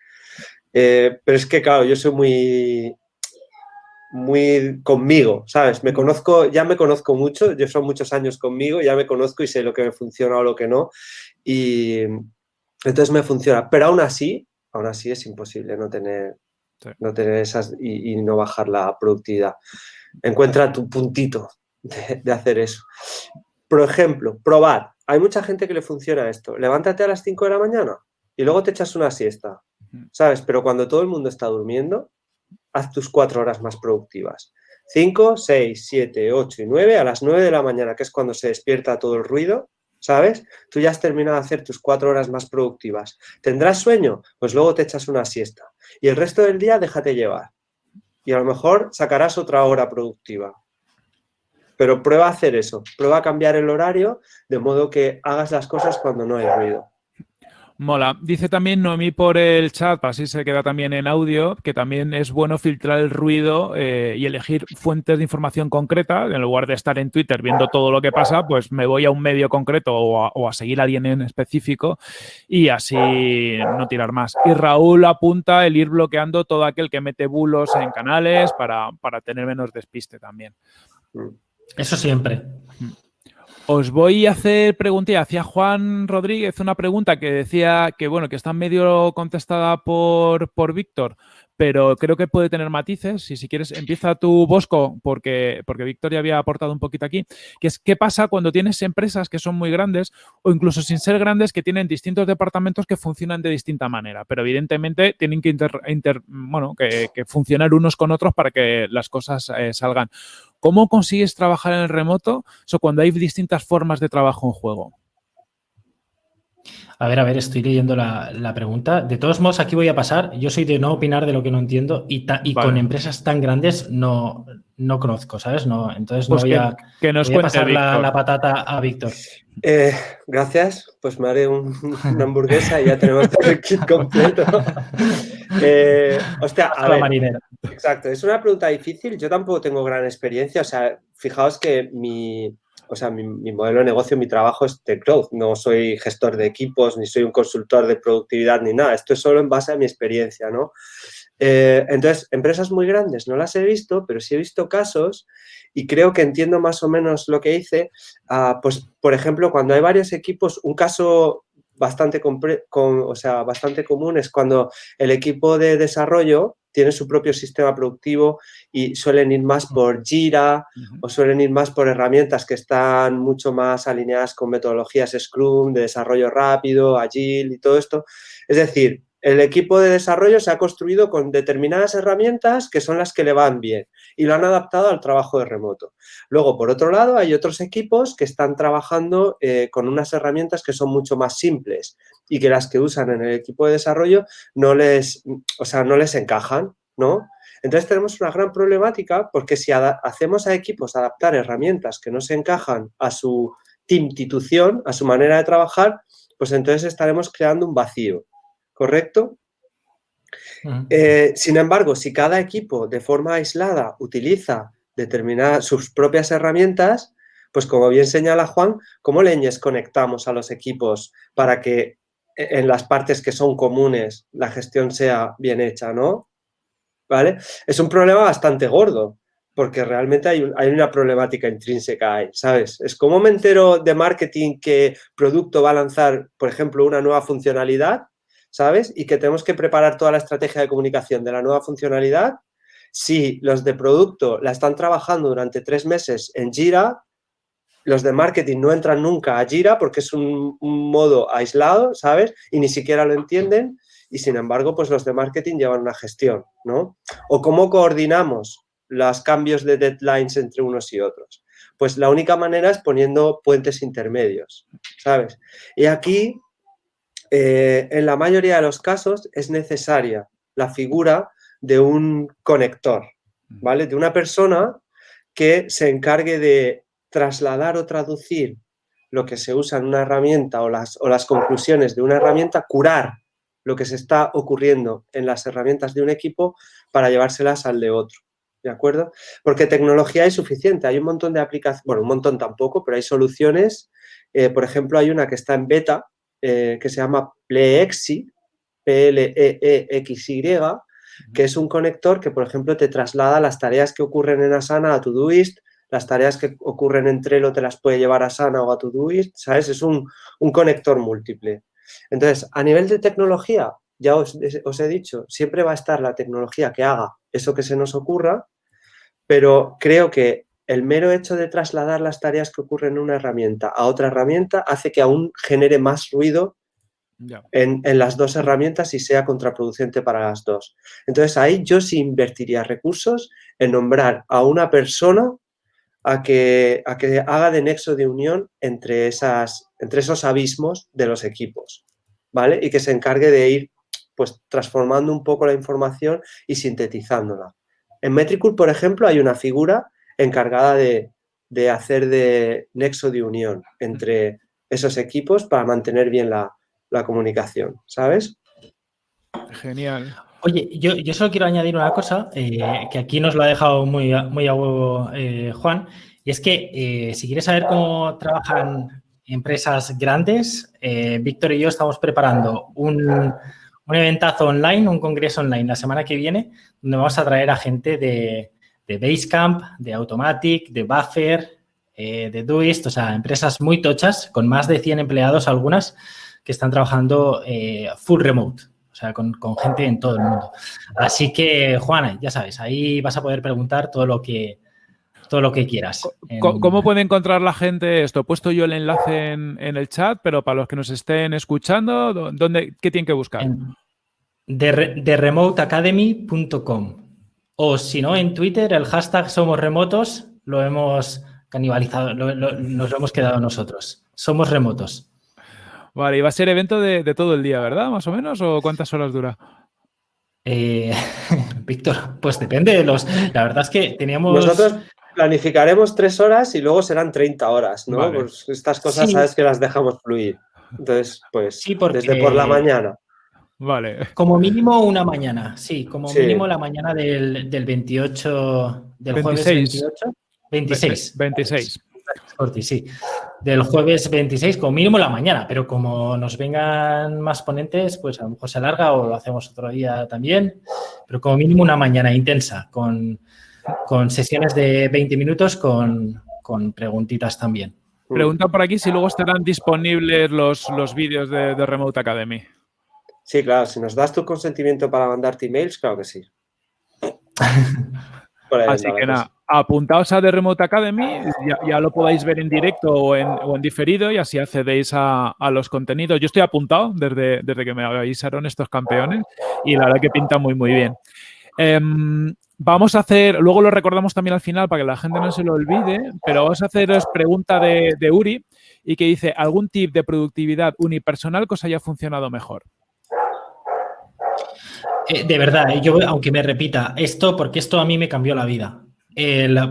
Eh, pero es que, claro, yo soy muy, muy conmigo, ¿sabes? Me conozco, ya me conozco mucho, yo son muchos años conmigo, ya me conozco y sé lo que me funciona o lo que no, y entonces me funciona, pero aún así, aún así es imposible no tener, no tener esas y, no bajar la productividad. Encuentra tu puntito de, de hacer eso. Por ejemplo, probar. Hay mucha gente que le funciona esto. Levántate a las 5 de la mañana y luego te echas una siesta, ¿sabes? Pero cuando todo el mundo está durmiendo, haz tus cuatro horas más productivas. 5, 6, 7, 8 y 9, a las 9 de la mañana, que es cuando se despierta todo el ruido, ¿sabes? Tú ya has terminado de hacer tus cuatro horas más productivas. ¿Tendrás sueño? Pues luego te echas una siesta. Y el resto del día déjate llevar. Y a lo mejor sacarás otra hora productiva. Pero prueba a hacer eso, prueba a cambiar el horario de modo que hagas las cosas cuando no hay ruido. Mola. Dice también Noemí por el chat, así se queda también en audio, que también es bueno filtrar el ruido eh, y elegir fuentes de información concreta. En lugar de estar en Twitter viendo todo lo que pasa, pues me voy a un medio concreto o a, seguir a alguien en específico y así no tirar más. Y Raúl apunta el ir bloqueando todo aquel que mete bulos en canales para, para tener menos despiste también. Mm. Eso siempre. Os voy a hacer pregunta. Hacía Juan Rodríguez una pregunta que decía que, bueno, que está medio contestada por, por Víctor, pero creo que puede tener matices. Y si quieres, empieza tu Bosco, porque, porque Victoria había aportado un poquito aquí, que es qué pasa cuando tienes empresas que son muy grandes o incluso sin ser grandes que tienen distintos departamentos que funcionan de distinta manera, pero evidentemente tienen que, inter, bueno, que, funcionar unos con otros para que las cosas eh, salgan. ¿Cómo consigues trabajar en el remoto? O cuando hay distintas formas de trabajo en juego. A ver, a ver, estoy leyendo la, pregunta. De todos modos, aquí voy a pasar. Yo soy de no opinar de lo que no entiendo y, con empresas tan grandes no, no conozco, ¿sabes? No, entonces no pues voy, a, pasar la, patata a Víctor. Eh, gracias, pues me haré una hamburguesa y ya tenemos todo el kit completo. (laughs) Eh, hostia, a ver, marinera. Exacto, es una pregunta difícil. Yo tampoco tengo gran experiencia. O sea, fijaos que mi, o sea, mi, modelo de negocio, mi trabajo es de growth. No soy gestor de equipos, ni soy un consultor de productividad, ni nada. Esto es solo en base a mi experiencia, ¿no? Eh, entonces, empresas muy grandes no las he visto, pero sí he visto casos y creo que entiendo más o menos lo que hice. Ah, pues, por ejemplo, cuando hay varios equipos, un caso bastante, o sea, bastante común es cuando el equipo de desarrollo tiene su propio sistema productivo y suelen ir más por Jira o suelen ir más por herramientas que están mucho más alineadas con metodologías Scrum, de desarrollo rápido, Agile y todo esto. Es decir, el equipo de desarrollo se ha construido con determinadas herramientas que son las que le van bien y lo han adaptado al trabajo de remoto. Luego, por otro lado, hay otros equipos que están trabajando eh, con unas herramientas que son mucho más simples y que las que usan en el equipo de desarrollo no les, o sea, no les encajan, ¿no? Entonces tenemos una gran problemática porque si hacemos a equipos adaptar herramientas que no se encajan a su institución, a su manera de trabajar, pues entonces estaremos creando un vacío. ¿Correcto? Eh, sin embargo, si cada equipo de forma aislada utiliza determinadas sus propias herramientas, pues como bien señala Juan, ¿cómo leñes conectamos a los equipos para que e, en las partes que son comunes la gestión sea bien hecha, ¿no? ¿Vale? Es un problema bastante gordo, porque realmente hay, hay, una problemática intrínseca ahí, ¿sabes? Es como me entero de marketing que producto va a lanzar, por ejemplo, una nueva funcionalidad ¿sabes? Y que tenemos que preparar toda la estrategia de comunicación de la nueva funcionalidad. Si los de producto la están trabajando durante tres meses en Jira, los de marketing no entran nunca a Jira porque es un, modo aislado, ¿sabes? Y ni siquiera lo entienden y sin embargo, pues los de marketing llevan una gestión, ¿no? O cómo coordinamos los cambios de deadlines entre unos y otros. Pues la única manera es poniendo puentes intermedios, ¿sabes? Y aquí eh, en la mayoría de los casos es necesaria la figura de un conector, ¿vale? De una persona que se encargue de trasladar o traducir lo que se usa en una herramienta o las, o las conclusiones de una herramienta, curar lo que se está ocurriendo en las herramientas de un equipo para llevárselas al de otro. ¿De acuerdo? Porque tecnología es suficiente. Hay un montón de aplicaciones, bueno, un montón tampoco, pero hay soluciones. Eh, por ejemplo, hay una que está en beta, eh, que se llama Plexi, P-L-E-E-X-Y, que es un conector que, por ejemplo, te traslada las tareas que ocurren en Asana a Todoist, las tareas que ocurren en Trello te las puede llevar a Asana o a Todoist, ¿sabes? Es un, conector múltiple. Entonces, a nivel de tecnología, ya os, os, he dicho, siempre va a estar la tecnología que haga eso que se nos ocurra, pero creo que el mero hecho de trasladar las tareas que ocurren en una herramienta a otra herramienta hace que aún genere más ruido en, las dos herramientas y sea contraproducente para las dos. Entonces ahí yo sí invertiría recursos en nombrar a una persona a que, a que haga de nexo de unión entre, esas, entre esos abismos de los equipos, ¿vale? Y que se encargue de ir pues transformando un poco la información y sintetizándola. En Metricool, por ejemplo, hay una figura encargada de, hacer de nexo de unión entre esos equipos para mantener bien la, comunicación, ¿sabes? Genial. Oye, yo, yo, solo quiero añadir una cosa eh, que aquí nos lo ha dejado muy, muy a huevo eh, Juan, y es que eh, si quieres saber cómo trabajan empresas grandes, Víctor y yo estamos preparando un, un eventazo online, un congreso online la semana que viene, donde vamos a traer a gente de, de Basecamp, de Automatic, de Buffer, eh, de Doist, o sea, empresas muy tochas con más de 100 empleados algunas que están trabajando eh, full remote. O sea, con, gente en todo el mundo. Así que, Juana, ya sabes, ahí vas a poder preguntar todo lo que, todo lo que quieras. ¿Cómo, puede encontrar la gente esto? He puesto yo el enlace en, el chat, pero para los que nos estén escuchando, ¿dónde, ¿qué tienen que buscar? de, remoteacademy.com o si no, en Twitter el hashtag Somos Remotos lo hemos canibalizado, nos lo hemos quedado nosotros. Somos remotos. Vale, y va a ser evento de, todo el día, ¿verdad? Más o menos, ¿o cuántas horas dura? Eh, (laughs) Víctor, pues depende de los... La verdad es que teníamos... Nosotros planificaremos tres horas y luego serán 30 horas, ¿no? Pues estas cosas sabes que las dejamos fluir. Entonces, pues, sí, desde por la mañana. Vale. Como mínimo una mañana, sí, como mínimo la mañana del, 28, del jueves 28. 26. 26. Sí, del jueves 26 como mínimo la mañana, pero como nos vengan más ponentes, pues a lo mejor se alarga o lo hacemos otro día también, pero como mínimo una mañana intensa, con, sesiones de 20 minutos con, preguntitas también. Pregunta por aquí si luego estarán disponibles los, los vídeos de, de Remote Academy. Sí, claro, si nos das tu consentimiento para mandarte emails, claro que sí. (laughs) Así que nada, apuntaos a The Remote Academy, ya, lo podáis ver en directo o en, diferido y así accedéis a, los contenidos. Yo estoy apuntado desde, desde que me avisaron estos campeones y la verdad que pinta muy, muy bien. Em, vamos a hacer, luego lo recordamos también al final para que la gente no se lo olvide, pero vamos a haceros pregunta de, de Uri y que dice, ¿algún tip de productividad unipersonal que os haya funcionado mejor? Eh, de verdad, eh, yo, aunque me repita esto, porque esto a mí me cambió la vida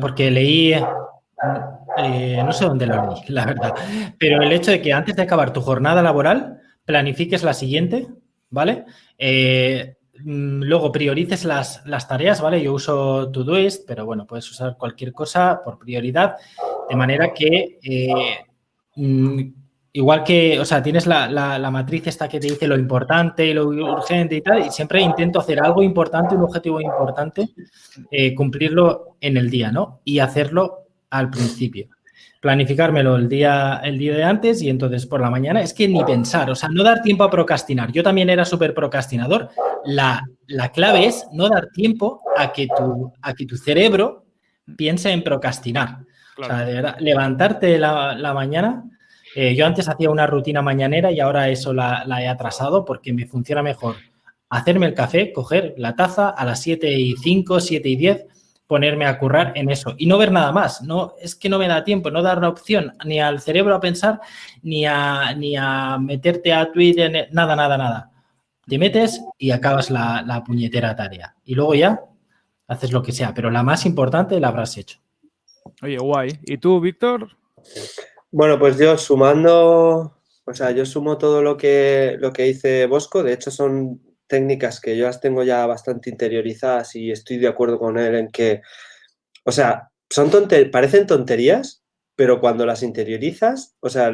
porque leí, eh, no sé dónde lo leí, la verdad, pero el hecho de que antes de acabar tu jornada laboral, planifiques la siguiente, ¿vale? Mm, luego priorices las, tareas, ¿vale? Yo uso Todoist, pero bueno, puedes usar cualquier cosa por prioridad, de manera que mm, igual que, o sea, tienes la, matriz esta que te dice lo importante y lo urgente y tal, y siempre intento hacer algo importante, un objetivo importante, eh, cumplirlo en el día, ¿no? Y hacerlo al principio. Planificármelo el día, el día de antes y entonces por la mañana es que ni pensar, o sea, no dar tiempo a procrastinar. Yo también era súper procrastinador. La, clave es no dar tiempo a que tu, a que tu cerebro piense en procrastinar. O sea, de verdad, levantarte la, la mañana eh, yo antes hacía una rutina mañanera y ahora eso la, he atrasado porque me funciona mejor hacerme el café, coger la taza a las 7 y 5, 7 y 10, ponerme a currar en eso y no ver nada más. No, es que no me da tiempo, no dar la opción ni al cerebro a pensar, ni a, ni a meterte a Twitter, nada, nada, nada. Te metes y acabas la, la puñetera tarea. Y luego ya haces lo que sea, pero la más importante la habrás hecho. Oye, guay. ¿Y tú, Víctor? Bueno, pues yo sumando, o sea, yo sumo todo lo que, lo que dice Bosco, de hecho son técnicas que yo las tengo ya bastante interiorizadas y estoy de acuerdo con él en que, o sea, son parecen tonterías, pero cuando las interiorizas, o sea,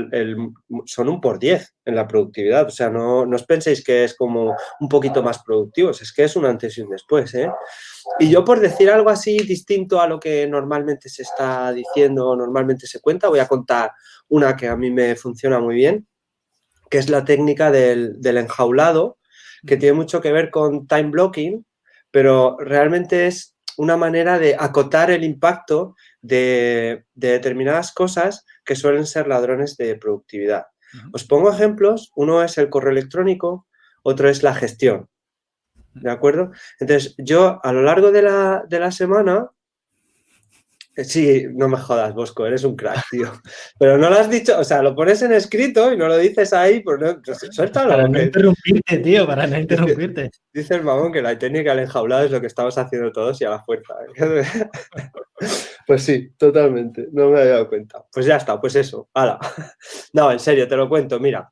son un por diez en la productividad. O sea, no, no, os penséis que es como un poquito más productivos, es que es un antes y un después, ¿eh? Y yo por decir algo así distinto a lo que normalmente se está diciendo o normalmente se cuenta, voy a contar una que a mí me funciona muy bien, que es la técnica del, enjaulado, que tiene mucho que ver con time blocking, pero realmente es una manera de acotar el impacto de, determinadas cosas que suelen ser ladrones de productividad. Os pongo ejemplos, uno es el correo electrónico, otro es la gestión. ¿De acuerdo? Entonces, yo a lo largo de la, de la semana, eh, sí, no me jodas, Bosco, eres un crack, tío. (laughs) Pero no lo has dicho, o sea, lo pones en escrito y no lo dices ahí, pues no, suéltalo. Para no interrumpirte, tío, para no (laughs) interrumpirte. Dice, el mamón que la técnica del enjaulado es lo que estamos haciendo todos y a la fuerza. (laughs) pues sí, totalmente, no me había dado cuenta. Pues ya está, pues eso, hala. No, en serio, te lo cuento, mira.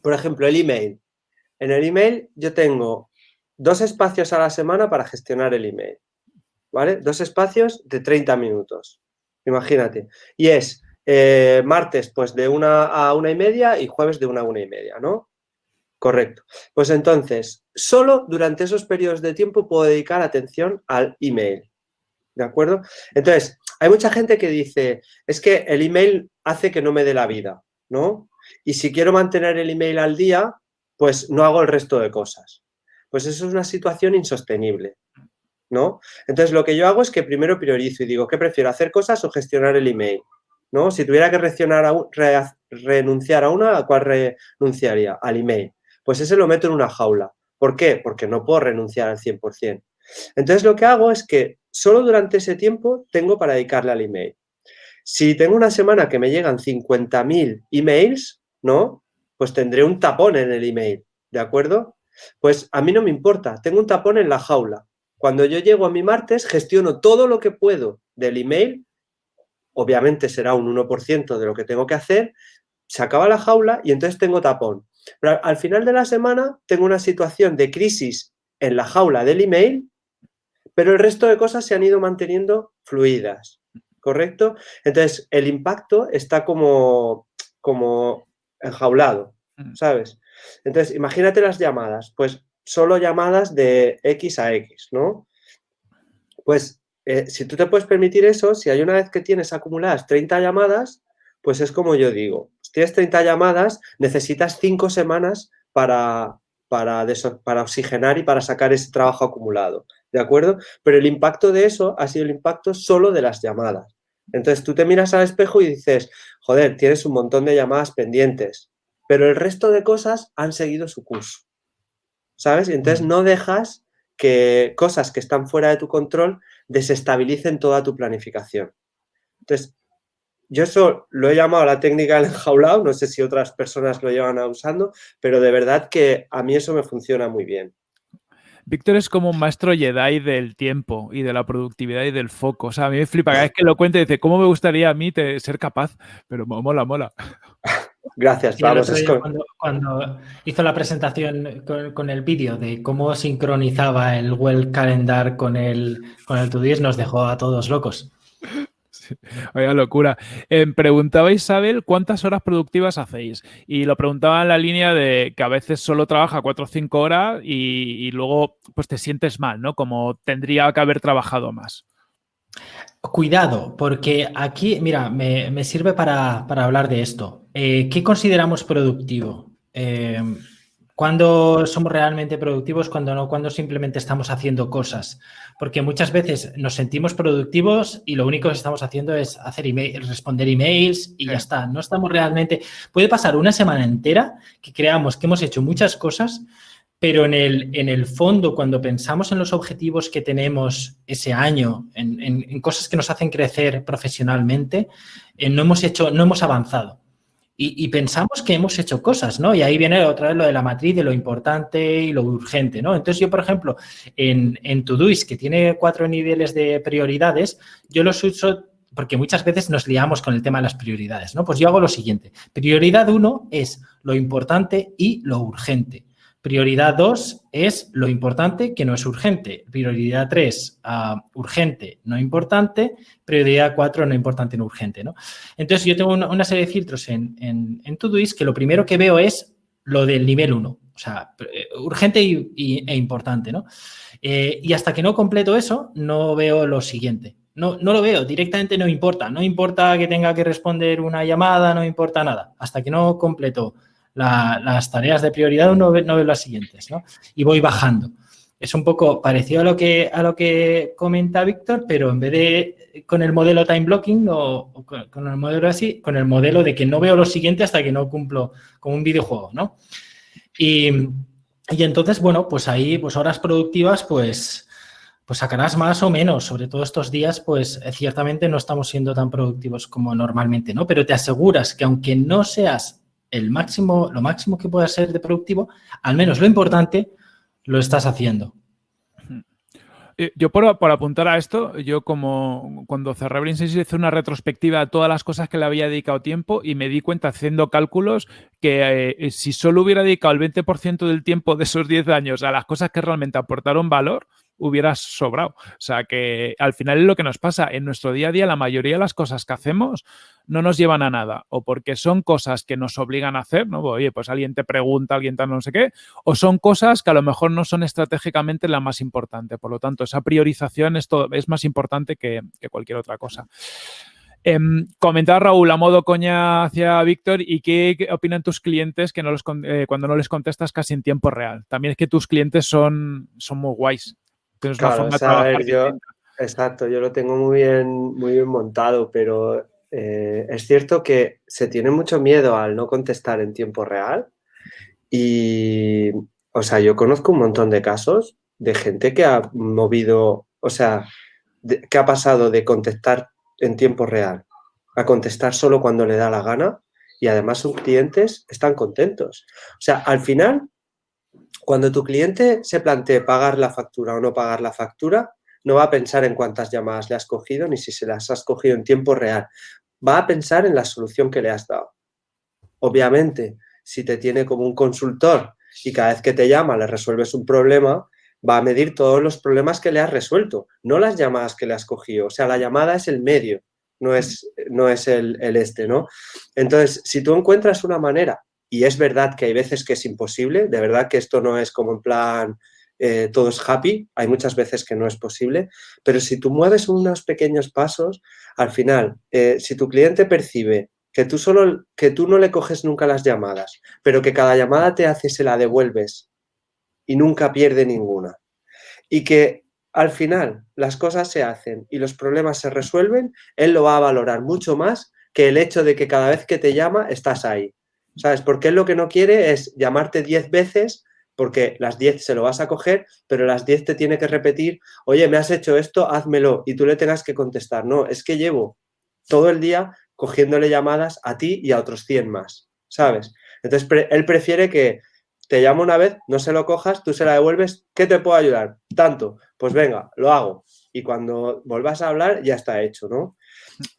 Por ejemplo, el email. En el email yo tengo dos espacios a la semana para gestionar el email, ¿vale? Dos espacios de 30 minutos, imagínate. Y es eh, martes, pues de una a una y media y jueves de una a una y media, ¿no? Correcto. Pues entonces, solo durante esos periodos de tiempo puedo dedicar atención al email, ¿de acuerdo? Entonces, hay mucha gente que dice, es que el email hace que no me dé la vida, ¿no? Y si quiero mantener el email al día, pues no hago el resto de cosas. Pues eso es una situación insostenible, ¿no? Entonces, lo que yo hago es que primero priorizo y digo, ¿qué prefiero, hacer cosas o gestionar el email? ¿No? Si tuviera que renunciar a una, ¿a cuál renunciaría? Al email. Pues ese lo meto en una jaula. ¿Por qué? Porque no puedo renunciar al 100%. Entonces, lo que hago es que solo durante ese tiempo tengo para dedicarle al email. Si tengo una semana que me llegan 50.000 emails, ¿no? Pues tendré un tapón en el email, ¿de acuerdo? Pues a mí no me importa, tengo un tapón en la jaula. Cuando yo llego a mi martes, gestiono todo lo que puedo del email, obviamente será un 1% de lo que tengo que hacer, se acaba la jaula y entonces tengo tapón. Pero al final de la semana tengo una situación de crisis en la jaula del email, pero el resto de cosas se han ido manteniendo fluidas. ¿correcto? Entonces, el impacto está como, como enjaulado, mm. ¿sabes? Entonces, imagínate las llamadas, pues solo llamadas de X a X, ¿no? Pues eh, si tú te puedes permitir eso, si hay una vez que tienes acumuladas 30 llamadas, pues es como yo digo, si tienes 30 llamadas, necesitas 5 semanas para, para, para oxigenar y para sacar ese trabajo acumulado. ¿de acuerdo? Pero el impacto de eso ha sido el impacto solo de las llamadas. Entonces tú te miras al espejo y dices, joder, tienes un montón de llamadas pendientes, pero el resto de cosas han seguido su curso, ¿sabes? Y entonces mm. no dejas que cosas que están fuera de tu control desestabilicen toda tu planificación. Entonces, yo eso lo he llamado la técnica del enjaulado, no sé si otras personas lo llevan usando, pero de verdad que a mí eso me funciona muy bien. Víctor es como un maestro Jedi del tiempo y de la productividad y del foco. O sea, a mí me flipa cada vez que lo cuente dice, ¿cómo me gustaría a mí ser capaz? Pero mola, mola. (laughs) Gracias, cuando, hizo la presentación con, el vídeo de cómo sincronizaba el Well Calendar con el, con el Todoist, nos dejó a todos locos. Vaya locura. Eh, preguntaba Isabel cuántas horas productivas hacéis. Y lo preguntaba en la línea de que a veces solo trabaja cuatro o cinco horas y, luego pues te sientes mal, ¿no? Como tendría que haber trabajado más. Cuidado, porque aquí, mira, me, sirve para, hablar de esto. Eh, ¿Qué consideramos productivo? Eh, cuando somos realmente productivos, cuando no, cuando simplemente estamos haciendo cosas. Porque muchas veces nos sentimos productivos y lo único que estamos haciendo es hacer email, responder emails y ya está. No estamos realmente... Puede pasar una semana entera que creamos que hemos hecho muchas cosas, pero en el, en el fondo, cuando pensamos en los objetivos que tenemos ese año, en, cosas que nos hacen crecer profesionalmente, eh, no hemos hecho, no hemos avanzado. Y, pensamos que hemos hecho cosas, ¿no? Y ahí viene otra vez lo de la matriz de lo importante y lo urgente, ¿no? Entonces yo, por ejemplo, en, en Todoist, que tiene cuatro niveles de prioridades, yo los uso porque muchas veces nos liamos con el tema de las prioridades, ¿no? Pues yo hago lo siguiente. Prioridad uno es lo importante y lo urgente. Prioridad 2 es lo importante que no es urgente. Prioridad 3, ah, urgente, no importante. Prioridad 4, no importante, no urgente. Entonces, yo tengo una, serie de filtros en, en, en, Todoist que lo primero que veo es lo del nivel 1. O sea, eh, urgente y, e importante. ¿no? Eh, y hasta que no completo eso, no veo lo siguiente. No, no lo veo, directamente no importa. No importa que tenga que responder una llamada, no importa nada. Hasta que no completo las tareas de prioridad, uno ve, no ve las siguientes, ¿no? Y voy bajando. Es un poco parecido a lo que, a lo que comenta Víctor, pero en vez de con el modelo time blocking o, con, el modelo así, con el modelo de que no veo lo siguiente hasta que no cumplo como un videojuego, ¿no? Y, y entonces, bueno, pues ahí, pues horas productivas, pues, pues sacarás más o menos. Sobre todo estos días, pues ciertamente no estamos siendo tan productivos como normalmente, ¿no? Pero te aseguras que aunque no seas el máximo, lo máximo que pueda ser de productivo, al menos lo importante, lo estás haciendo. Eh, yo por, apuntar a esto, yo como cuando cerré Brain hice una retrospectiva de todas las cosas que le había dedicado tiempo y me di cuenta haciendo cálculos que eh, si solo hubiera dedicado el 20% del tiempo de esos 10 años a las cosas que realmente aportaron valor, hubiera sobrado. O sea que al final es lo que nos pasa. En nuestro día a día la mayoría de las cosas que hacemos no nos llevan a nada. O porque son cosas que nos obligan a hacer, ¿no? Oye, pues alguien te pregunta, alguien tal no sé qué. O son cosas que a lo mejor no son estratégicamente la más importante. Por lo tanto, esa priorización es, es más importante que, cualquier otra cosa. Em, comentaba Raúl a modo coña hacia Víctor y qué, opinan tus clientes que no los, eh, cuando no les contestas casi en tiempo real. También es que tus clientes son, son muy guays. Claro, exacto, yo lo tengo muy bien, muy bien montado, pero eh, es cierto que se tiene mucho miedo al no contestar en tiempo real y, o sea, yo conozco un montón de casos de gente que ha movido, o sea, que ha pasado de contestar en tiempo real a contestar solo cuando le da la gana y además sus clientes están contentos. O sea, al final, cuando tu cliente se plantee pagar la factura o no pagar la factura, no va a pensar en cuántas llamadas le has cogido ni si se las has cogido en tiempo real. Va a pensar en la solución que le has dado. Obviamente, si te tiene como un consultor y cada vez que te llama le resuelves un problema, va a medir todos los problemas que le has resuelto, no las llamadas que le has cogido. O sea, la llamada es el medio, no es, no es el, este, ¿no? Entonces, si tú encuentras una manera, y es verdad que hay veces que es imposible, de verdad que esto no es como en plan eh, todo es happy, hay muchas veces que no es posible, pero si tú mueves unos pequeños pasos, al final, eh, si tu cliente percibe que tú, solo, que tú no le coges nunca las llamadas, pero que cada llamada te hace se la devuelves y nunca pierde ninguna. Y que al final las cosas se hacen y los problemas se resuelven, él lo va a valorar mucho más que el hecho de que cada vez que te llama estás ahí. ¿Sabes? Porque él lo que no quiere es llamarte 10 veces porque las 10 se lo vas a coger, pero las 10 te tiene que repetir, oye, me has hecho esto, házmelo, y tú le tengas que contestar. No, es que llevo todo el día cogiéndole llamadas a ti y a otros 100 más, ¿sabes? Entonces, él prefiere que te llamo una vez, no se lo cojas, tú se la devuelves, ¿qué te puedo ayudar? Tanto, pues venga, lo hago. Y cuando vuelvas a hablar, ya está hecho, ¿no?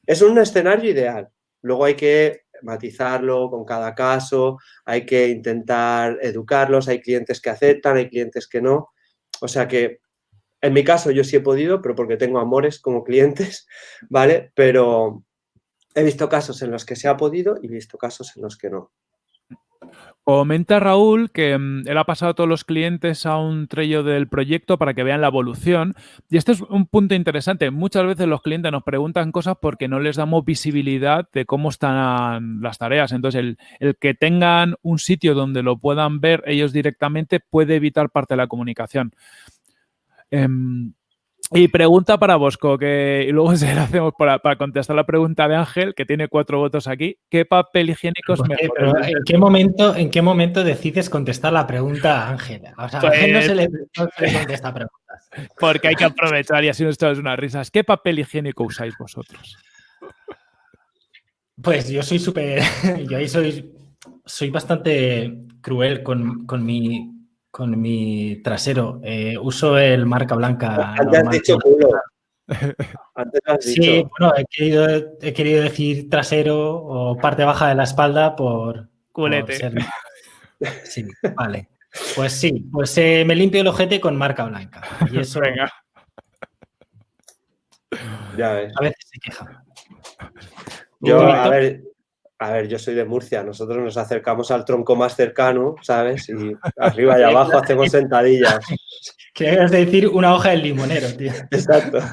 Es un escenario ideal. Luego hay que matizarlo con cada caso, hay que intentar educarlos, hay clientes que aceptan, hay clientes que no. O sea que en mi caso yo sí he podido, pero porque tengo amores como clientes, (laughs) ¿vale? Pero he visto casos en los que se ha podido y he visto casos en los que no. Comenta Raúl que mm, él ha pasado a todos los clientes a un trello del proyecto para que vean la evolución. Y este es un punto interesante. Muchas veces los clientes nos preguntan cosas porque no les damos visibilidad de cómo están las tareas. Entonces, el, que tengan un sitio donde lo puedan ver ellos directamente puede evitar parte de la comunicación. Em, y pregunta para Bosco, que y luego (laughs) se la hacemos para, contestar la pregunta de Ángel, que tiene cuatro votos aquí. ¿Qué papel higiénico es mejor? ¿en, qué momento, ¿En qué momento decides contestar la pregunta a Ángel? O sea, a Ángel no se, le, contesta preguntas. (laughs) Porque hay que aprovechar y así nos echamos unas risas. ¿Qué papel higiénico usáis vosotros? Pues yo soy súper... (laughs) Yo ahí soy, soy bastante cruel con, con mi con mi trasero. Eh, uso el marca blanca. (laughs) Antes has dicho culo. sí, bueno, he querido, decir trasero o parte baja de la espalda por... Culete. (laughs) Sí, vale. Pues sí, pues eh, me limpio el ojete con marca blanca. Y eso... Venga. Ya ves. A veces se queja. Yo, a ver, a ver, yo soy de Murcia, nosotros nos acercamos al tronco más cercano, ¿sabes? Y (laughs) arriba y abajo hacemos sentadillas. (laughs) Querías decir una hoja del limonero, tío. Exacto. (laughs)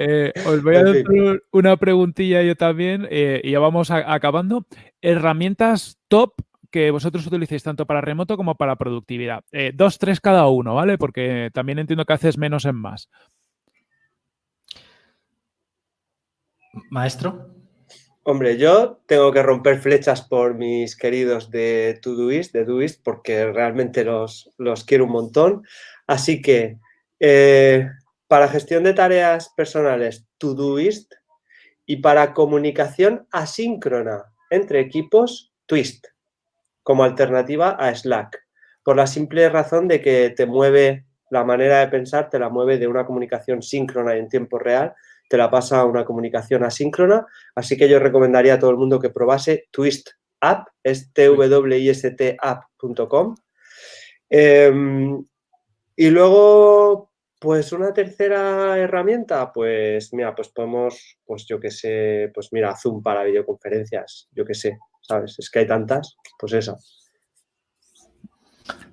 Eh, os voy a dar una preguntilla yo también eh, y ya vamos acabando. Herramientas top que vosotros utilicéis tanto para remoto como para productividad. Eh, dos, tres cada uno, ¿vale? Porque también entiendo que haces menos en más. Maestro. Hombre, yo tengo que romper flechas por mis queridos de Todoist, de Doist, porque realmente los, los quiero un montón. Así que eh, para gestión de tareas personales, Todoist y para comunicación asíncrona entre equipos, Twist, como alternativa a Slack, por la simple razón de que te mueve la manera de pensar, te la mueve de una comunicación síncrona en tiempo real te la pasa a una comunicación asíncrona, así que yo recomendaría a todo el mundo que probase Twist App, es twistapp.com. Em, y luego, pues una tercera herramienta, pues mira, pues podemos, pues yo que sé, pues mira, Zoom para videoconferencias, yo que sé, ¿sabes? Es que hay tantas, pues esa.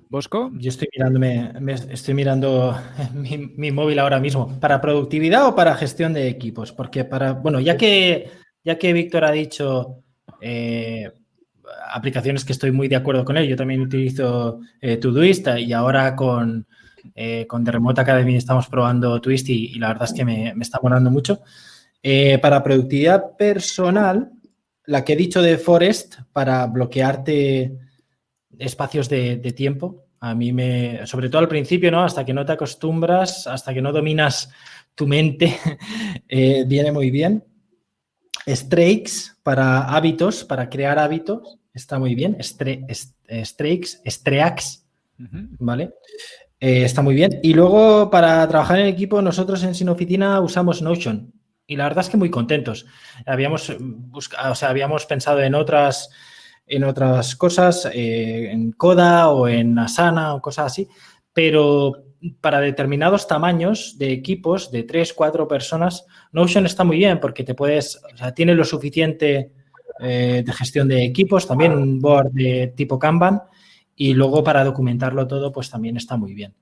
¿Bosco? Yo estoy mirándome, estoy mirando (laughs) mi, móvil ahora mismo. ¿Para productividad o para gestión de equipos? Porque para, bueno, ya que, ya que Víctor ha dicho eh, aplicaciones que estoy muy de acuerdo con él, yo también utilizo eh, Todoist y ahora con, eh, con The Remote Academy estamos probando Twist y, la verdad es que me, está molando mucho. Eh, para productividad personal, la que he dicho de Forest, para bloquearte espacios de, tiempo, a mí me, sobre todo al principio, ¿no? Hasta que no te acostumbras, hasta que no dominas tu mente, (laughs) eh, viene muy bien. Strakes para hábitos, para crear hábitos, está muy bien. Strakes, Streaks, ¿vale? Eh, está muy bien. Y luego, para trabajar en equipo, nosotros en Sin Oficina usamos Notion. Y la verdad es que muy contentos. Habíamos, buscado, o sea, habíamos pensado en otras, en otras cosas, eh, en Coda o en Asana o cosas así, pero para determinados tamaños de equipos, de tres, cuatro personas, Notion está muy bien porque te puedes, o sea, tiene lo suficiente eh, de gestión de equipos, también un board de tipo Kanban y luego para documentarlo todo, pues también está muy bien.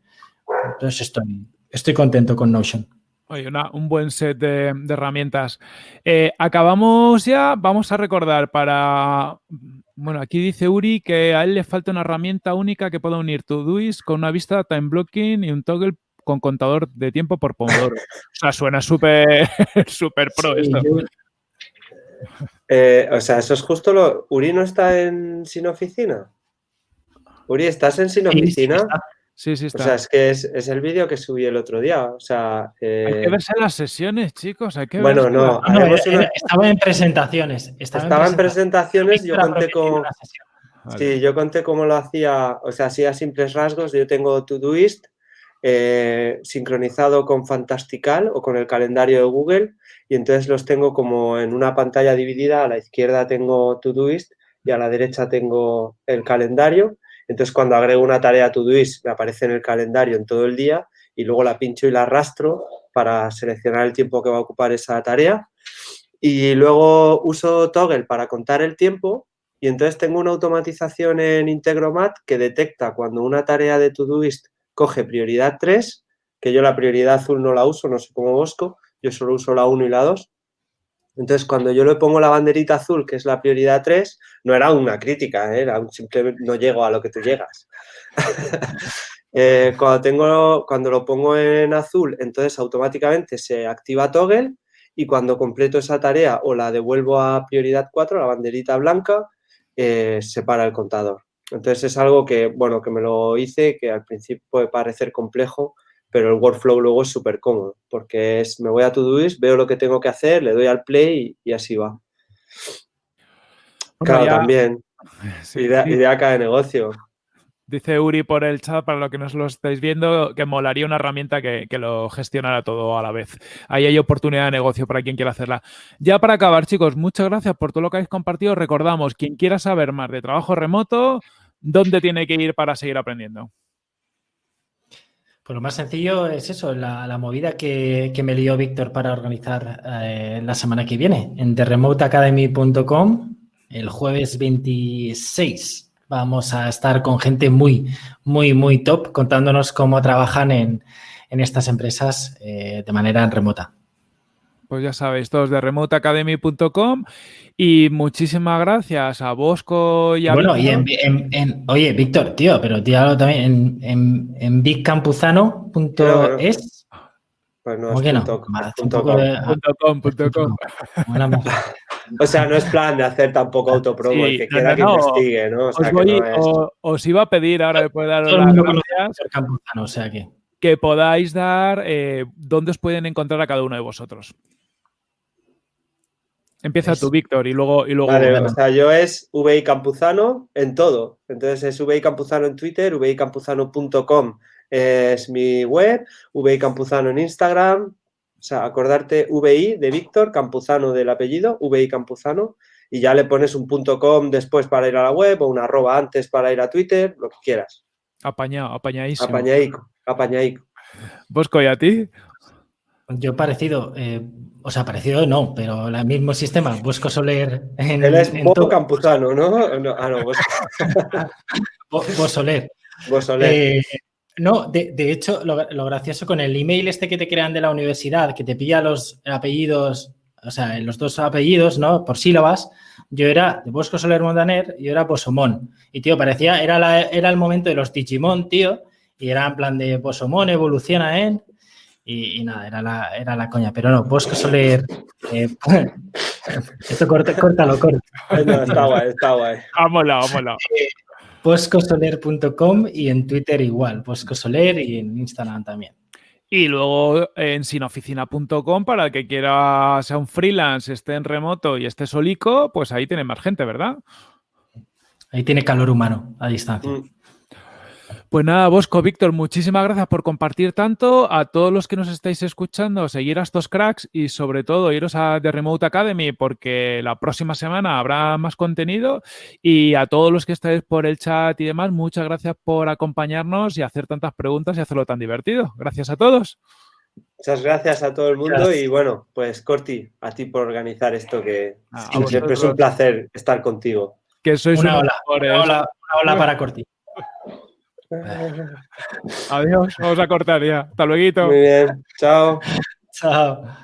Entonces estoy, estoy contento con Notion. Oye, un buen set de, herramientas. Eh, acabamos ya, vamos a recordar para... Bueno, aquí dice Uri que a él le falta una herramienta única que pueda unir Todoist con una vista time blocking y un toggle con contador de tiempo por Pomodoro. o sea, suena súper (laughs) súper pro esto. Eh, o sea, eso es justo lo... ¿Uri no está en sin oficina? Uri, ¿estás en Sin Oficina? Sí, sí, está. O sea, es que es, el vídeo que subí el otro día. O sea, Hay que eh, verse las sesiones, chicos. Hay que bueno, no. Estaba en presentaciones. Estaba, en presentaciones. Yo conté con. Sí, yo conté cómo lo hacía. O sea, así a simples rasgos. Yo tengo Todoist eh, sincronizado con Fantastical o con el calendario de Google. Y entonces los tengo como en una pantalla dividida. A la izquierda tengo Todoist y a la derecha tengo el calendario entonces, cuando agrego una tarea a Todoist, me aparece en el calendario en todo el día y luego la pincho y la arrastro para seleccionar el tiempo que va a ocupar esa tarea. Y luego uso Toggle para contar el tiempo y entonces tengo una automatización en Integromat que detecta cuando una tarea de Todoist coge prioridad 3, que yo la prioridad azul no la uso, no sé cómo Bosco, yo solo uso la 1 y la 2, entonces, cuando yo le pongo la banderita azul, que es la prioridad 3, no era una crítica, ¿eh? era un no llego a lo que tú llegas. (laughs) Eh, cuando, tengo, cuando lo pongo en azul, entonces automáticamente se activa toggle y cuando completo esa tarea o la devuelvo a prioridad 4, la banderita blanca, eh, se para el contador. Entonces es algo que, bueno, que me lo hice, que al principio puede parecer complejo, pero el workflow luego es súper cómodo, porque es, me voy a Todoist, veo lo que tengo que hacer, le doy al play y, así va. claro, también. (laughs) idea, idea de negocio. Dice Uri por el chat, para lo que nos lo estáis viendo, que molaría una herramienta que, lo gestionara todo a la vez. Ahí hay oportunidad de negocio para quien quiera hacerla. Ya para acabar, chicos, muchas gracias por todo lo que habéis compartido. Recordamos, quien quiera saber más de trabajo remoto, ¿dónde tiene que ir para seguir aprendiendo? Pues lo más sencillo es eso, la, movida que, me lió Víctor para organizar eh, la semana que viene en theremoteacademy.com el jueves 26. Vamos a estar con gente muy, muy, muy top contándonos cómo trabajan en, estas empresas eh, de manera remota. Pues ya sabéis, todos de remoteacademy.com y muchísimas gracias a Bosco y a Bueno, y en, oye, Víctor, tío, pero tío también en, en, bigcampuzano.es. Pues no, es O sea, no es plan de hacer tampoco autopromo, el que quiera que investigue, ¿no? os, iba a pedir ahora después de dar las gracias. o sea que que podáis dar eh, dónde os pueden encontrar a cada uno de vosotros. Empieza tú, Víctor, y luego... Y luego vale, o sea, yo es VI Campuzano en todo. Entonces es VI Campuzano en Twitter, vicampuzano.com es mi web, VI Campuzano en Instagram. O sea, acordarte VI de Víctor, Campuzano del apellido, VI Campuzano, y ya le pones un punto .com después para ir a la web o un arroba antes para ir a Twitter, lo que quieras. Apañado, apañadísimo. Apañaico, apañaico. Bosco, ¿y a ti? Yo parecido, eh, o sea, parecido no, pero el mismo sistema, Bosco Soler en Él es Campuzano, ¿no? ah, no, Bosco. Soler. (laughs) Vos Soler. Eh, no, de, de hecho, lo, lo, gracioso con el email este que te crean de la universidad, que te pilla los apellidos, o sea, los dos apellidos, ¿no? Por sílabas, yo era de Bosco Soler Montaner y yo era Posomón. Y, tío, parecía, era, la, era el momento de los Digimon, tío, y era en plan de Posomón evoluciona en... Y, y, nada, era la, era la coña. Pero no, Bosco Soler... Eh, (laughs) esto corta, córtalo, corta. No, está guay, está guay. Vámonos, vámonos. Eh, boscosoler.com y en Twitter igual, Boscosoler y en Instagram también. Y luego en sinoficina.com para el que quiera sea un freelance, esté en remoto y esté solico, pues ahí tiene más gente, ¿verdad? Ahí tiene calor humano a distancia. Mm. Pues nada, Bosco, Víctor, muchísimas gracias por compartir tanto. A todos los que nos estáis escuchando, seguir a estos cracks y sobre todo iros a The Remote Academy porque la próxima semana habrá más contenido. Y a todos los que estáis por el chat y demás, muchas gracias por acompañarnos y hacer tantas preguntas y hacerlo tan divertido. Gracias a todos. Muchas gracias a todo el mundo gracias. y bueno, pues Corti, a ti por organizar esto que ah, siempre es un placer estar contigo. Que sois una ola, una ola, una ola para Corti. Adiós, vamos a cortar ya. Hasta luego. Muy bien, chao. (laughs) Chao.